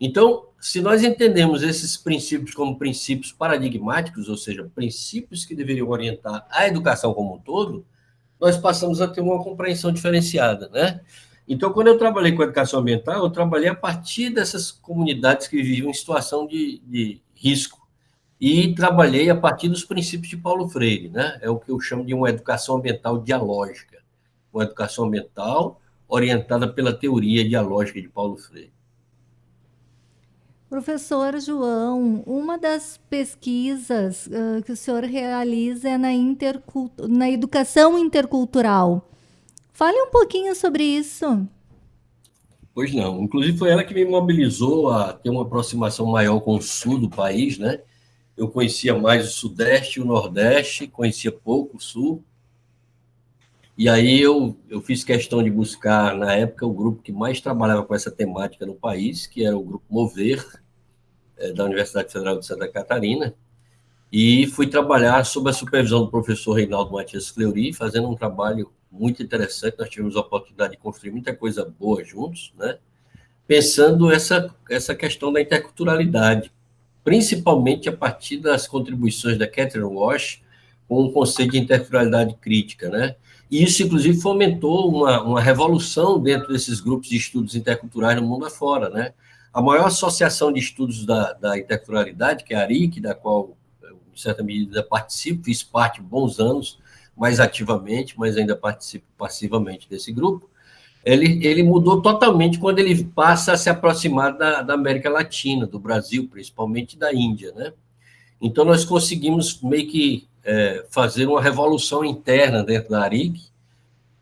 Então, se nós entendemos esses princípios como princípios paradigmáticos, ou seja, princípios que deveriam orientar a educação como um todo, nós passamos a ter uma compreensão diferenciada, né? Então, quando eu trabalhei com educação ambiental, eu trabalhei a partir dessas comunidades que viviam em situação de, de risco e trabalhei a partir dos princípios de Paulo Freire, né? É o que eu chamo de uma educação ambiental dialógica, uma educação ambiental orientada pela teoria dialógica de Paulo Freire. Professor João, uma das pesquisas uh, que o senhor realiza é na, na educação intercultural. Fale um pouquinho sobre isso. Pois não. Inclusive, foi ela que me mobilizou a ter uma aproximação maior com o sul do país, né? Eu conhecia mais o Sudeste e o Nordeste, conhecia pouco o Sul. E aí eu, eu fiz questão de buscar, na época, o grupo que mais trabalhava com essa temática no país, que era o Grupo Mover, é, da Universidade Federal de Santa Catarina, e fui trabalhar sob a supervisão do professor Reinaldo Matias Fleury, fazendo um trabalho muito interessante, nós tivemos a oportunidade de construir muita coisa boa juntos, né? pensando essa, essa questão da interculturalidade, principalmente a partir das contribuições da Catherine Walsh com o conceito de interculturalidade crítica, né? E isso, inclusive, fomentou uma, uma revolução dentro desses grupos de estudos interculturais no mundo afora, né? A maior associação de estudos da, da interculturalidade, que é a ARIC, da qual, em certa medida, participo, fiz parte bons anos, mais ativamente, mas ainda participo passivamente desse grupo, ele, ele mudou totalmente quando ele passa a se aproximar da, da América Latina, do Brasil, principalmente da Índia, né? Então, nós conseguimos meio que é, fazer uma revolução interna dentro da ARIC,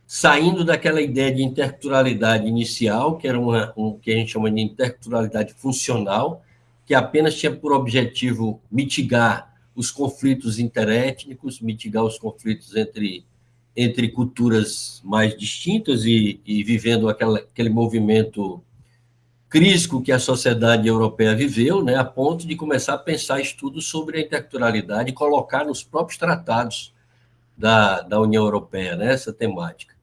saindo daquela ideia de interculturalidade inicial, que era uma, um, que a gente chama de interculturalidade funcional, que apenas tinha por objetivo mitigar os conflitos interétnicos, mitigar os conflitos entre, entre culturas mais distintas e, e vivendo aquela, aquele movimento crítico que a sociedade europeia viveu, né, a ponto de começar a pensar estudos sobre a interculturalidade e colocar nos próprios tratados da, da União Europeia né, essa temática.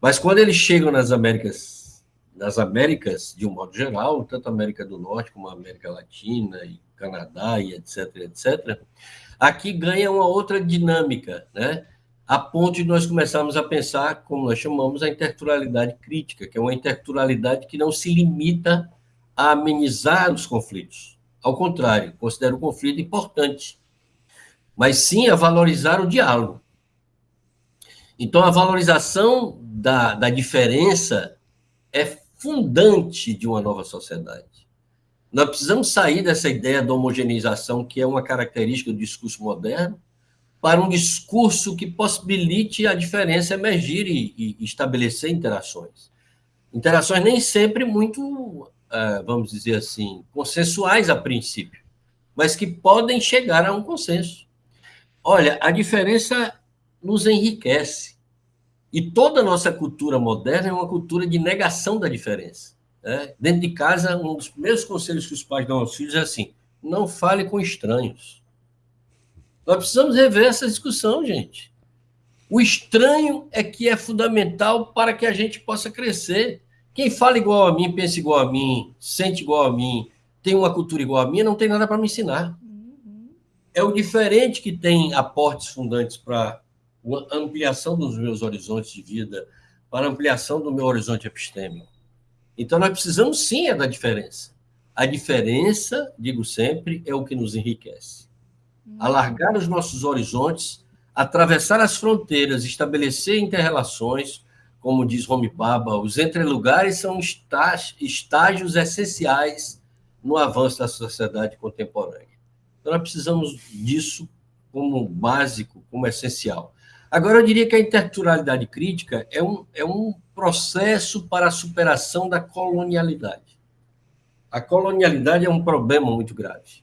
Mas quando eles chegam nas Américas, nas Américas de um modo geral, tanto a América do Norte como a América Latina e Canadá e etc, etc, aqui ganha uma outra dinâmica, né? a ponto de nós começarmos a pensar, como nós chamamos, a interculturalidade crítica, que é uma interculturalidade que não se limita a amenizar os conflitos. Ao contrário, considera o conflito importante, mas sim a valorizar o diálogo. Então, a valorização da, da diferença é fundante de uma nova sociedade. Nós precisamos sair dessa ideia da homogeneização, que é uma característica do discurso moderno, para um discurso que possibilite a diferença emergir e, e estabelecer interações. Interações nem sempre muito, uh, vamos dizer assim, consensuais a princípio, mas que podem chegar a um consenso. Olha, a diferença nos enriquece. E toda a nossa cultura moderna é uma cultura de negação da diferença. Né? Dentro de casa, um dos primeiros conselhos que os pais dão aos filhos é assim: não fale com estranhos. Nós precisamos rever essa discussão, gente. O estranho é que é fundamental para que a gente possa crescer. Quem fala igual a mim, pensa igual a mim, sente igual a mim, tem uma cultura igual a minha, não tem nada para me ensinar. É o diferente que tem aportes fundantes para a ampliação dos meus horizontes de vida, para a ampliação do meu horizonte epistêmico. Então, nós precisamos sim é da diferença. A diferença, digo sempre, é o que nos enriquece alargar os nossos horizontes, atravessar as fronteiras, estabelecer interrelações, como diz Homi Baba, os entrelugares são estágios essenciais no avanço da sociedade contemporânea. Então, nós precisamos disso como básico, como essencial. Agora, eu diria que a interculturalidade crítica é um, é um processo para a superação da colonialidade. A colonialidade é um problema muito grave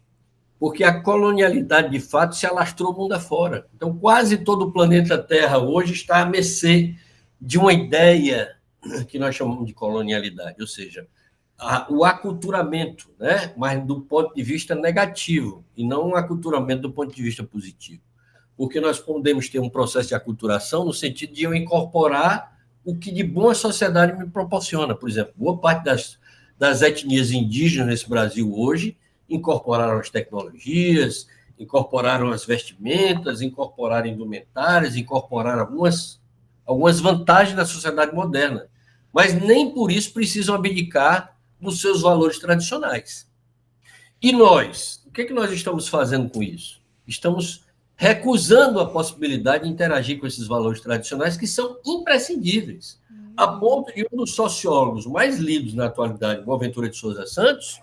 porque a colonialidade, de fato, se alastrou mundo afora. Então, quase todo o planeta Terra hoje está a mercê de uma ideia que nós chamamos de colonialidade, ou seja, a, o aculturamento, né? mas do ponto de vista negativo, e não um aculturamento do ponto de vista positivo. Porque nós podemos ter um processo de aculturação no sentido de eu incorporar o que de bom a sociedade me proporciona. Por exemplo, boa parte das, das etnias indígenas nesse Brasil hoje incorporaram as tecnologias, incorporaram as vestimentas, incorporaram indumentárias, incorporaram algumas, algumas vantagens da sociedade moderna. Mas nem por isso precisam abdicar dos seus valores tradicionais. E nós? O que, é que nós estamos fazendo com isso? Estamos recusando a possibilidade de interagir com esses valores tradicionais que são imprescindíveis. A ponto de um dos sociólogos mais lidos na atualidade, Boaventura de Souza Santos,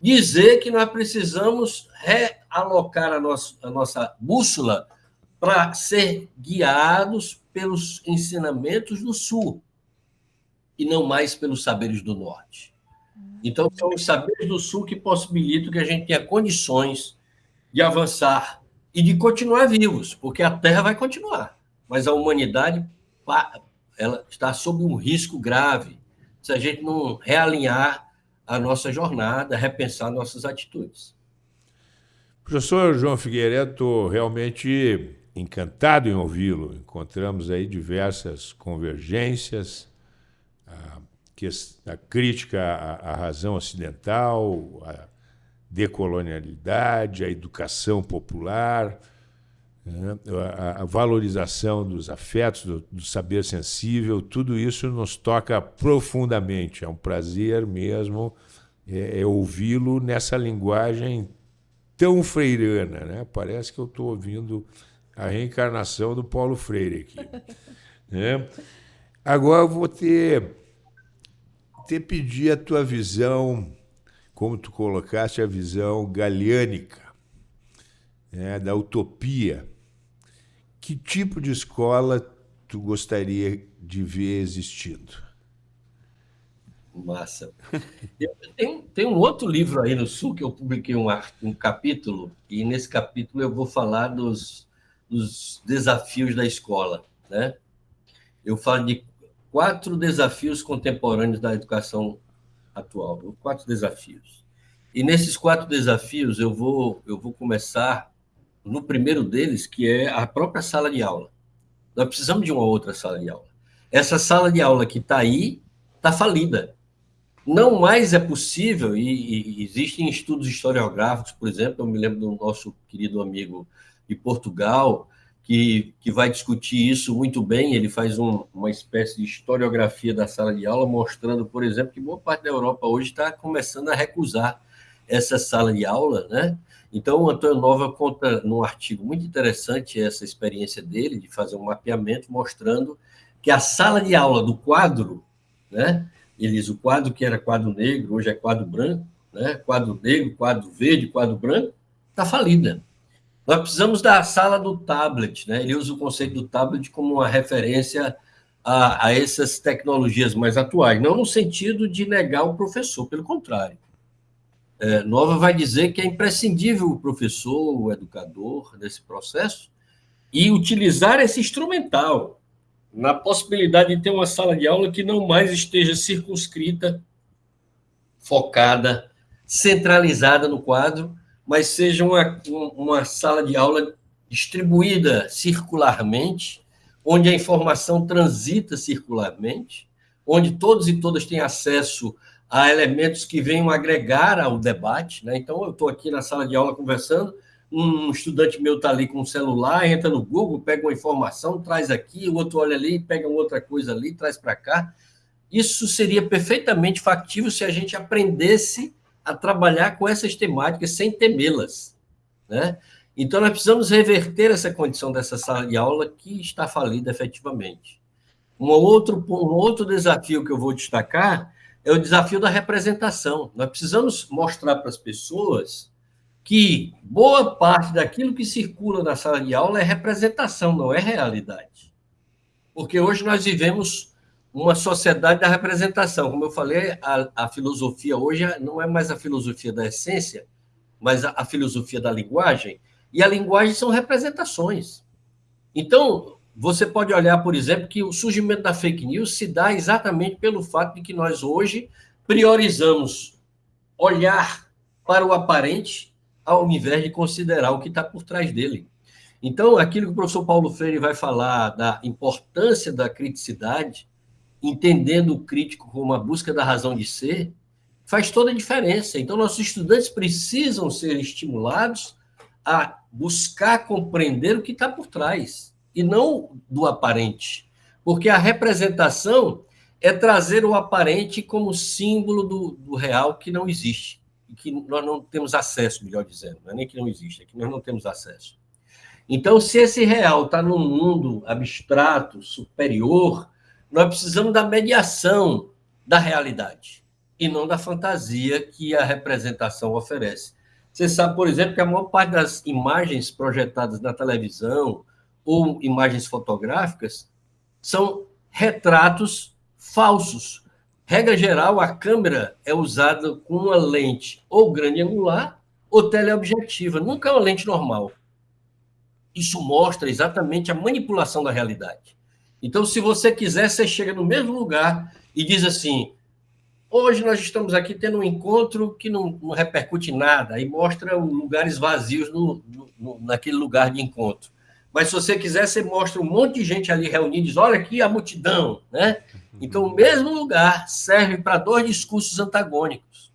dizer que nós precisamos realocar a nossa, a nossa bússola para ser guiados pelos ensinamentos do Sul e não mais pelos saberes do Norte. Então, são os saberes do Sul que possibilitam que a gente tenha condições de avançar e de continuar vivos, porque a Terra vai continuar, mas a humanidade ela está sob um risco grave se a gente não realinhar a nossa jornada, repensar nossas atitudes. Professor João Figueiredo, estou realmente encantado em ouvi-lo. Encontramos aí diversas convergências, a, a crítica à, à razão ocidental, a decolonialidade, a educação popular, né, a, valorização dos afetos, do, saber sensível, tudo isso nos toca profundamente. É um prazer mesmo é, é ouvi-lo nessa linguagem tão freirana. Né? Parece que eu estou ouvindo a reencarnação do Paulo Freire aqui. <laughs> né? Agora eu vou ter, ter pedir a tua visão, como tu colocaste a visão galiânica é, da utopia. Que tipo de escola tu gostaria de ver existindo? Massa. <laughs> Tem, tem um outro livro aí no Sul que eu publiquei um, um capítulo, e nesse capítulo eu vou falar dos, dos desafios da escola. Né? Eu falo de quatro desafios contemporâneos da educação atual, quatro desafios. E nesses quatro desafios eu vou eu vou começar no primeiro deles, que é a própria sala de aula. Nós precisamos de uma outra sala de aula. Essa sala de aula que está aí está falida. Não mais é possível, e, e, existem estudos historiográficos, por exemplo, eu me lembro do nosso querido amigo de Portugal, que, que vai discutir isso muito bem. Ele faz um, uma espécie de historiografia da sala de aula, mostrando, por exemplo, que boa parte da Europa hoje está começando a recusar essa sala de aula, né? Então, o Antônio Nova conta num artigo muito interessante essa experiência dele de fazer um mapeamento mostrando que a sala de aula do quadro, né? Ele diz o quadro que era quadro negro, hoje é quadro branco, né? Quadro negro, quadro verde, quadro branco, está falida. Nós precisamos da sala do tablet, né? Ele usa o conceito do tablet como uma referência a, a essas tecnologias mais atuais, não no sentido de negar o professor, pelo contrário é, Nova vai dizer que é imprescindível o professor, o educador nesse processo e utilizar esse instrumental na possibilidade de ter uma sala de aula que não mais esteja circunscrita, focada, centralizada no quadro, mas seja uma, uma sala de aula distribuída circularmente, onde a informação transita circularmente, onde todos e todas têm acesso a elementos que venham agregar ao debate. Né? Então, eu estou aqui na sala de aula conversando, um estudante meu está ali com o celular, entra no Google, pega uma informação, traz aqui, o outro olha ali, pega outra coisa ali, traz para cá. Isso seria perfeitamente factível se a gente aprendesse a trabalhar com essas temáticas sem temê-las. Né? Então, nós precisamos reverter essa condição dessa sala de aula que está falida efetivamente. Um outro, um outro desafio que eu vou destacar é o desafio da representação. Nós precisamos mostrar para as pessoas que boa parte daquilo que circula na sala de aula é representação, não é realidade. Porque hoje nós vivemos uma sociedade da representação. Como eu falei, a, a filosofia hoje não é mais a filosofia da essência, mas a, a filosofia da linguagem. E a linguagem são representações. Então, você pode olhar, por exemplo, que o surgimento da fake news se dá exatamente pelo fato de que nós hoje priorizamos olhar para o aparente ao invés de considerar o que está por trás dele. Então, aquilo que o professor Paulo Freire vai falar da importância da criticidade, entendendo o crítico como a busca da razão de ser, faz toda a diferença. Então, nossos estudantes precisam ser estimulados a buscar compreender o que está por trás e não do aparente. Porque a representação é trazer o aparente como símbolo do, do real que não existe, e que nós não temos acesso, melhor dizendo, não é nem que não existe, é que nós não temos acesso. Então, se esse real está num mundo abstrato, superior, nós precisamos da mediação da realidade e não da fantasia que a representação oferece. Você sabe, por exemplo, que a maior parte das imagens projetadas na televisão, ou imagens fotográficas são retratos falsos. Regra geral, a câmera é usada com uma lente ou grande angular ou teleobjetiva, nunca é uma lente normal. Isso mostra exatamente a manipulação da realidade. Então, se você quiser, você chega no mesmo lugar e diz assim: hoje nós estamos aqui tendo um encontro que não, não repercute nada, e mostra lugares vazios no, no, naquele lugar de encontro. Mas se você quiser, você mostra um monte de gente ali reunida e diz: olha aqui a multidão, né? Então, o mesmo lugar serve para dois discursos antagônicos.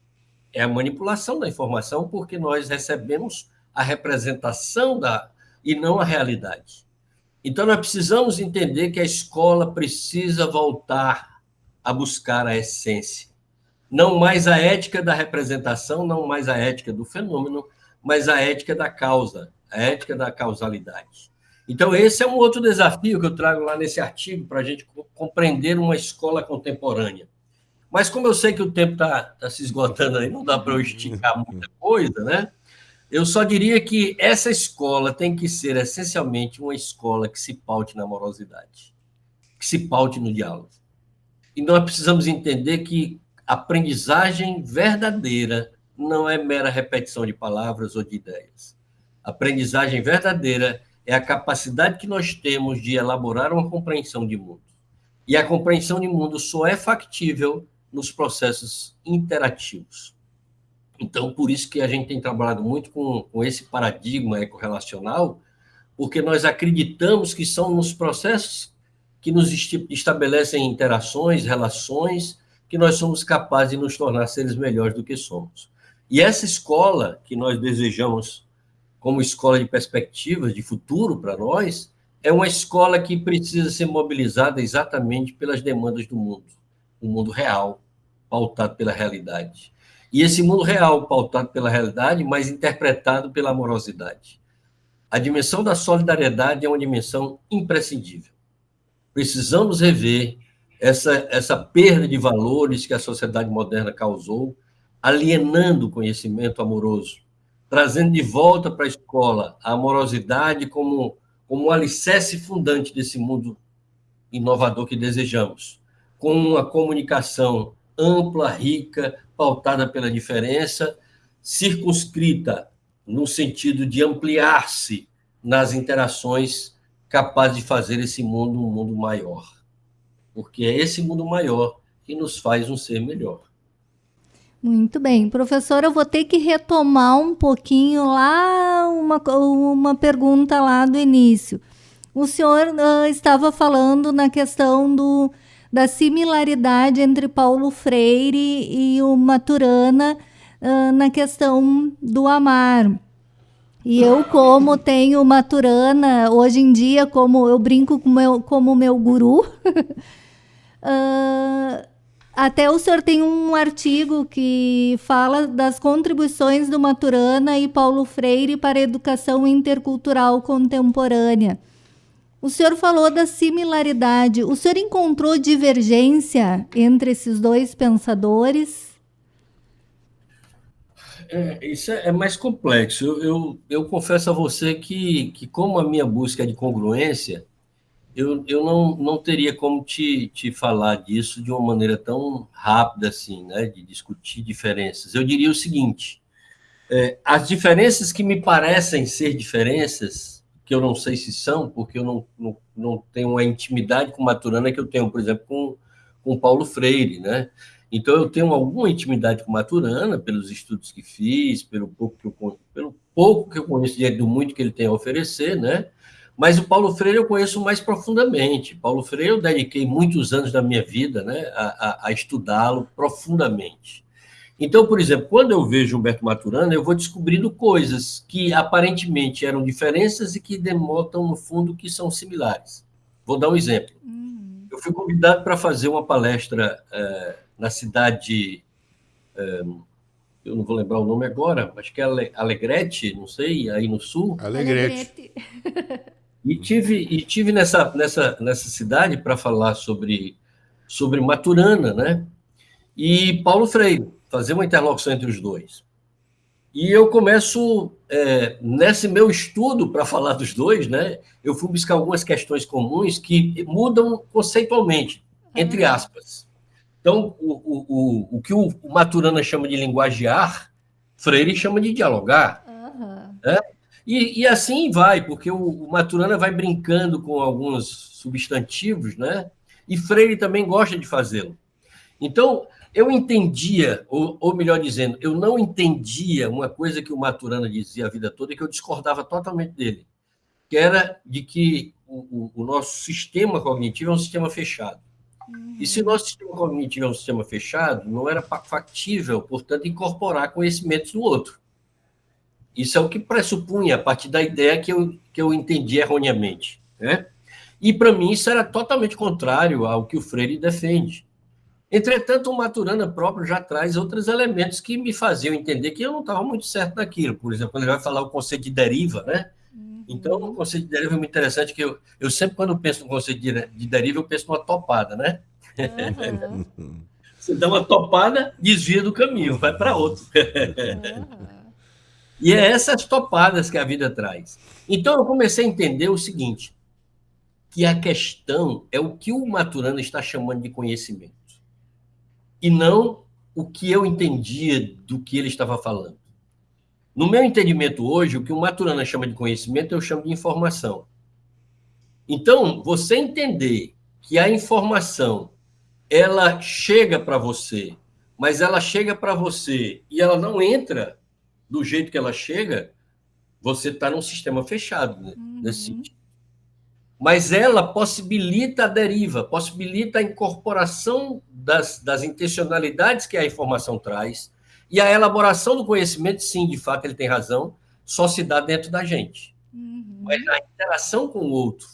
É a manipulação da informação, porque nós recebemos a representação da e não a realidade. Então, nós precisamos entender que a escola precisa voltar a buscar a essência. Não mais a ética da representação, não mais a ética do fenômeno, mas a ética da causa, a ética da causalidade. Então, esse é um outro desafio que eu trago lá nesse artigo para a gente compreender uma escola contemporânea. Mas como eu sei que o tempo está tá se esgotando aí, não dá para eu esticar muita coisa, né? Eu só diria que essa escola tem que ser essencialmente uma escola que se paute na amorosidade, que se paute no diálogo. E nós precisamos entender que aprendizagem verdadeira não é mera repetição de palavras ou de ideias. Aprendizagem verdadeira é a capacidade que nós temos de elaborar uma compreensão de mundo. E a compreensão de mundo só é factível nos processos interativos. Então, por isso que a gente tem trabalhado muito com, com esse paradigma ecorrelacional, porque nós acreditamos que são nos processos que nos estabelecem interações, relações, que nós somos capazes de nos tornar seres melhores do que somos. E essa escola que nós desejamos como escola de perspectivas, de futuro para nós, é uma escola que precisa ser mobilizada exatamente pelas demandas do mundo, o mundo real, pautado pela realidade. E esse mundo real, pautado pela realidade, mas interpretado pela amorosidade. A dimensão da solidariedade é uma dimensão imprescindível. Precisamos rever essa, essa perda de valores que a sociedade moderna causou, alienando o conhecimento amoroso, trazendo de volta para a escola a amorosidade como, como um alicerce fundante desse mundo inovador que desejamos, com uma comunicação ampla, rica, pautada pela diferença, circunscrita no sentido de ampliar-se nas interações, capaz de fazer esse mundo um mundo maior. Porque é esse mundo maior que nos faz um ser melhor. Muito bem. Professor, eu vou ter que retomar um pouquinho lá uma, uma pergunta lá do início. O senhor uh, estava falando na questão do, da similaridade entre Paulo Freire e o Maturana uh, na questão do amar. E eu, como tenho Maturana, hoje em dia, como eu brinco com meu, como meu guru, uh, <laughs> até o senhor tem um artigo que fala das contribuições do Maturana e Paulo Freire para a educação intercultural contemporânea. O senhor falou da similaridade. O senhor encontrou divergência entre esses dois pensadores? É, isso é, é mais complexo. Eu, eu, eu, confesso a você que, que, como a minha busca é de congruência, eu, eu não, não teria como te, te falar disso de uma maneira tão rápida assim, né, de discutir diferenças. Eu diria o seguinte: é, as diferenças que me parecem ser diferenças que eu não sei se são, porque eu não, não, não tenho uma intimidade com Maturana que eu tenho, por exemplo, com, com Paulo Freire, né? Então, eu tenho alguma intimidade com Maturana, pelos estudos que fiz, pelo pouco que eu, pelo pouco que eu conheço diante do muito que ele tem a oferecer, né? Mas o Paulo Freire eu conheço mais profundamente. Paulo Freire eu dediquei muitos anos da minha vida né, a, a, a estudá-lo profundamente. Então, por exemplo, quando eu vejo Humberto Maturana, eu vou descobrindo coisas que aparentemente eram diferenças e que demonstram, no fundo, que são similares. Vou dar um exemplo. Uhum. Eu fui convidado para fazer uma palestra é, na cidade, é, eu não vou lembrar o nome agora, acho que é Alegrete, não sei, aí no sul. Alegrete. E tive, e tive nessa, nessa, nessa cidade para falar sobre, sobre Maturana, né? E Paulo Freire fazer uma interlocução entre os dois. E eu começo, é, nesse meu estudo para falar dos dois, né, eu fui buscar algumas questões comuns que mudam conceitualmente, entre aspas. Então, o, o, o, o que o Maturana chama de linguagear, Freire chama de dialogar. Uhum. Né? E, e, assim vai, porque o, o, Maturana vai brincando com alguns substantivos, né? E Freire também gosta de fazê-lo. Então, eu entendia, ou, ou, melhor dizendo, eu não entendia uma coisa que o Maturana dizia a vida toda e que eu discordava totalmente dele, que era de que o, o, o nosso sistema cognitivo é um sistema fechado. Uhum. E se o nosso sistema cognitivo é um sistema fechado, não era factível, portanto, incorporar conhecimentos do outro. Isso é o que pressupunha, a partir da ideia que eu, que eu entendi erroneamente. Né? E, para mim, isso era totalmente contrário ao que o Freire defende. Entretanto, o Maturana próprio já traz outros elementos que me faziam entender que eu não estava muito certo naquilo. Por exemplo, quando ele vai falar o conceito de deriva, né? Uhum. Então, o conceito de deriva é muito interessante, que eu, eu sempre, quando penso no conceito de, de deriva, eu penso numa topada, né? Uhum. <laughs> Você dá uma topada, desvia do caminho, vai para outro. Uhum. E é essas topadas que a vida traz. Então eu comecei a entender o seguinte, que a questão é o que o Maturana está chamando de conhecimento. E não o que eu entendia do que ele estava falando. No meu entendimento hoje, o que o Maturana chama de conhecimento, eu chamo de informação. Então, você entender que a informação ela chega para você, mas ela chega para você e ela não entra do jeito que ela chega, você está num sistema fechado né? uhum. nesse sentido. Mas ela possibilita a deriva, possibilita a incorporação das, das intencionalidades que a informação traz, e a elaboração do conhecimento, sim, de fato, ele tem razão, só se dá dentro da gente. Uhum. Mas na interação com o outro,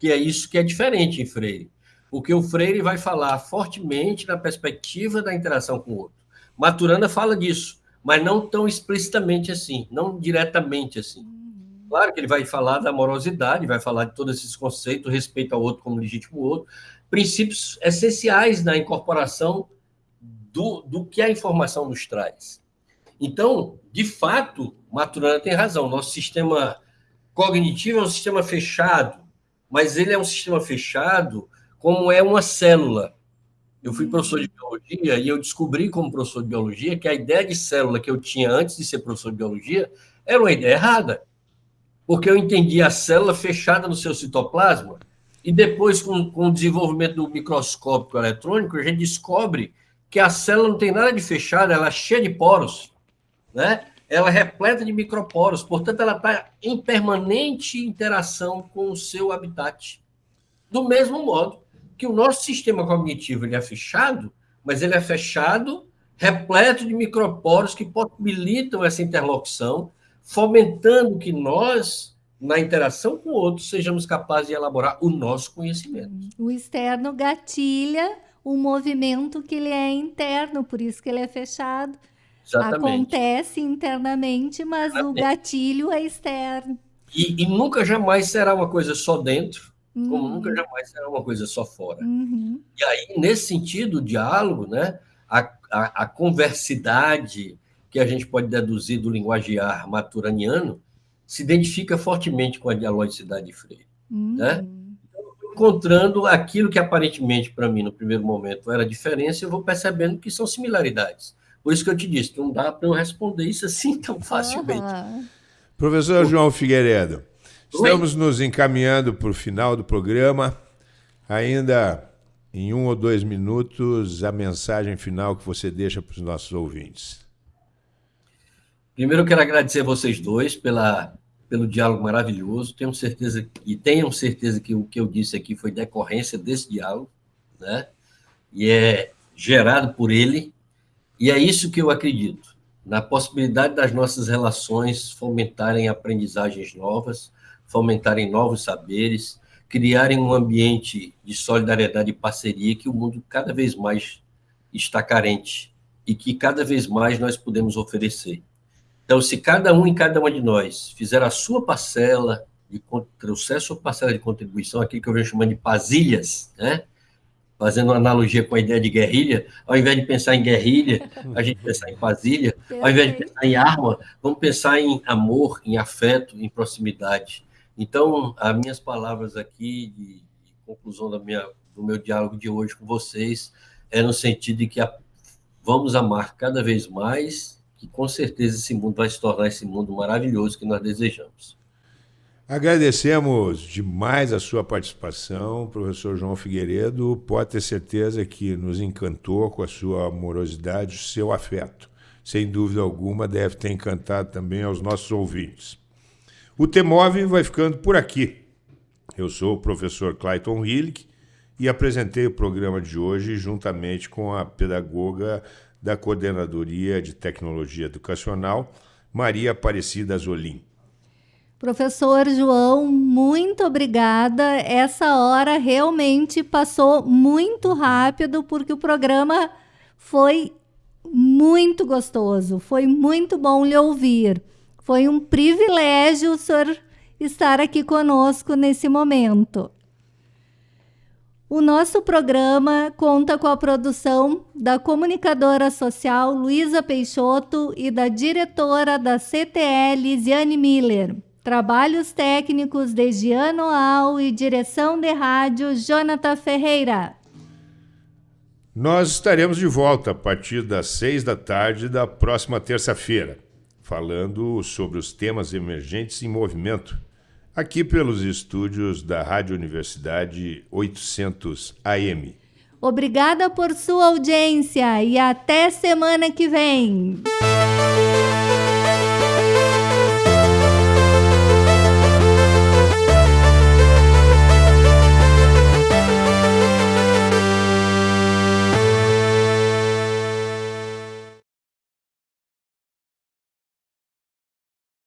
que é isso que é diferente em Freire. Porque o Freire vai falar fortemente na perspectiva da interação com o outro. Maturana fala disso, mas não tão explicitamente assim, não diretamente assim. Claro que ele vai falar da amorosidade, vai falar de todos esses conceitos, respeito ao outro como legítimo outro, princípios essenciais na incorporação do, do que a informação nos traz. Então, de fato, Maturana tem razão. Nosso sistema cognitivo é um sistema fechado, mas ele é um sistema fechado como é uma célula. Eu fui professor de biologia e eu descobri, como professor de biologia, que a ideia de célula que eu tinha antes de ser professor de biologia era uma ideia errada. Porque eu entendia a célula fechada no seu citoplasma e depois, com, com o desenvolvimento do microscópio eletrônico, a gente descobre que a célula não tem nada de fechada, ela é cheia de poros, né? Ela é repleta de microporos, portanto, ela está em permanente interação com o seu habitat. Do mesmo modo que o nosso sistema cognitivo ele é fechado, mas ele é fechado, repleto de microporos que possibilitam essa interlocução, fomentando que nós, na interação com o outro, sejamos capazes de elaborar o nosso conhecimento. O externo gatilha o movimento que ele é interno, por isso que ele é fechado. Exatamente. Acontece internamente, mas Exatamente. o gatilho é externo. E, e, nunca jamais será uma coisa só dentro, uhum. como nunca jamais será uma coisa só fora. Uhum. E aí, nesse sentido, o diálogo, né, a, a, a, conversidade que a gente pode deduzir do linguagear maturaniano, se identifica fortemente com a dialogicidade de Freire. Uhum. Né? encontrando aquilo que aparentemente para mim no primeiro momento era diferença, eu vou percebendo que são similaridades. Por isso que eu te disse, não dá para eu responder isso assim tão facilmente. Uhum. Professor João Figueiredo, estamos Oi? nos encaminhando para o final do programa. Ainda em um ou dois minutos, a mensagem final que você deixa para os nossos ouvintes. Primeiro, eu quero agradecer vocês dois pela pelo diálogo maravilhoso. Tenho certeza e tenham certeza que o que eu disse aqui foi decorrência desse diálogo, né? E é gerado por ele. E é isso que eu acredito, na possibilidade das nossas relações fomentarem aprendizagens novas, fomentarem novos saberes, criarem um ambiente de solidariedade e parceria que o mundo cada vez mais está carente e que cada vez mais nós podemos oferecer. Então, se cada um e cada uma de nós fizer a sua parcela, de, trouxer a sua parcela de contribuição, aquilo que eu venho chamando de pasilhas, né? fazendo uma analogia com a ideia de guerrilha, ao invés de pensar em guerrilha, a gente pensar em pasilha, ao invés de pensar em arma, vamos pensar em amor, em afeto, em proximidade. Então, as minhas palavras aqui de, de conclusão da minha, do meu diálogo de hoje com vocês é no sentido de que a, vamos amar cada vez mais que com certeza esse mundo vai se tornar esse mundo maravilhoso que nós desejamos. Agradecemos demais a sua participação, professor João Figueiredo. Pode ter certeza que nos encantou com a sua amorosidade, o seu afeto. Sem dúvida alguma, deve ter encantado também aos nossos ouvintes. O Temove vai ficando por aqui. Eu sou o professor Clayton Hillig e apresentei o programa de hoje juntamente com a pedagoga da Coordenadoria de Tecnologia Educacional, Maria Aparecida Zolim. Professor João, muito obrigada. Essa hora realmente passou muito rápido, porque o programa foi muito gostoso, foi muito bom lhe ouvir. Foi um privilégio o senhor estar aqui conosco nesse momento. O nosso programa conta com a produção da comunicadora social Luísa Peixoto e da diretora da CTL, Lisiane Miller. Trabalhos técnicos de Giano Al e direção de rádio Jonathan Ferreira. Nós estaremos de volta a partir das seis da tarde da próxima terça-feira, falando sobre os temas emergentes em movimento aqui pelos estúdios da Rádio Universidade 800 AM. Obrigada por sua audiência e até semana que vem.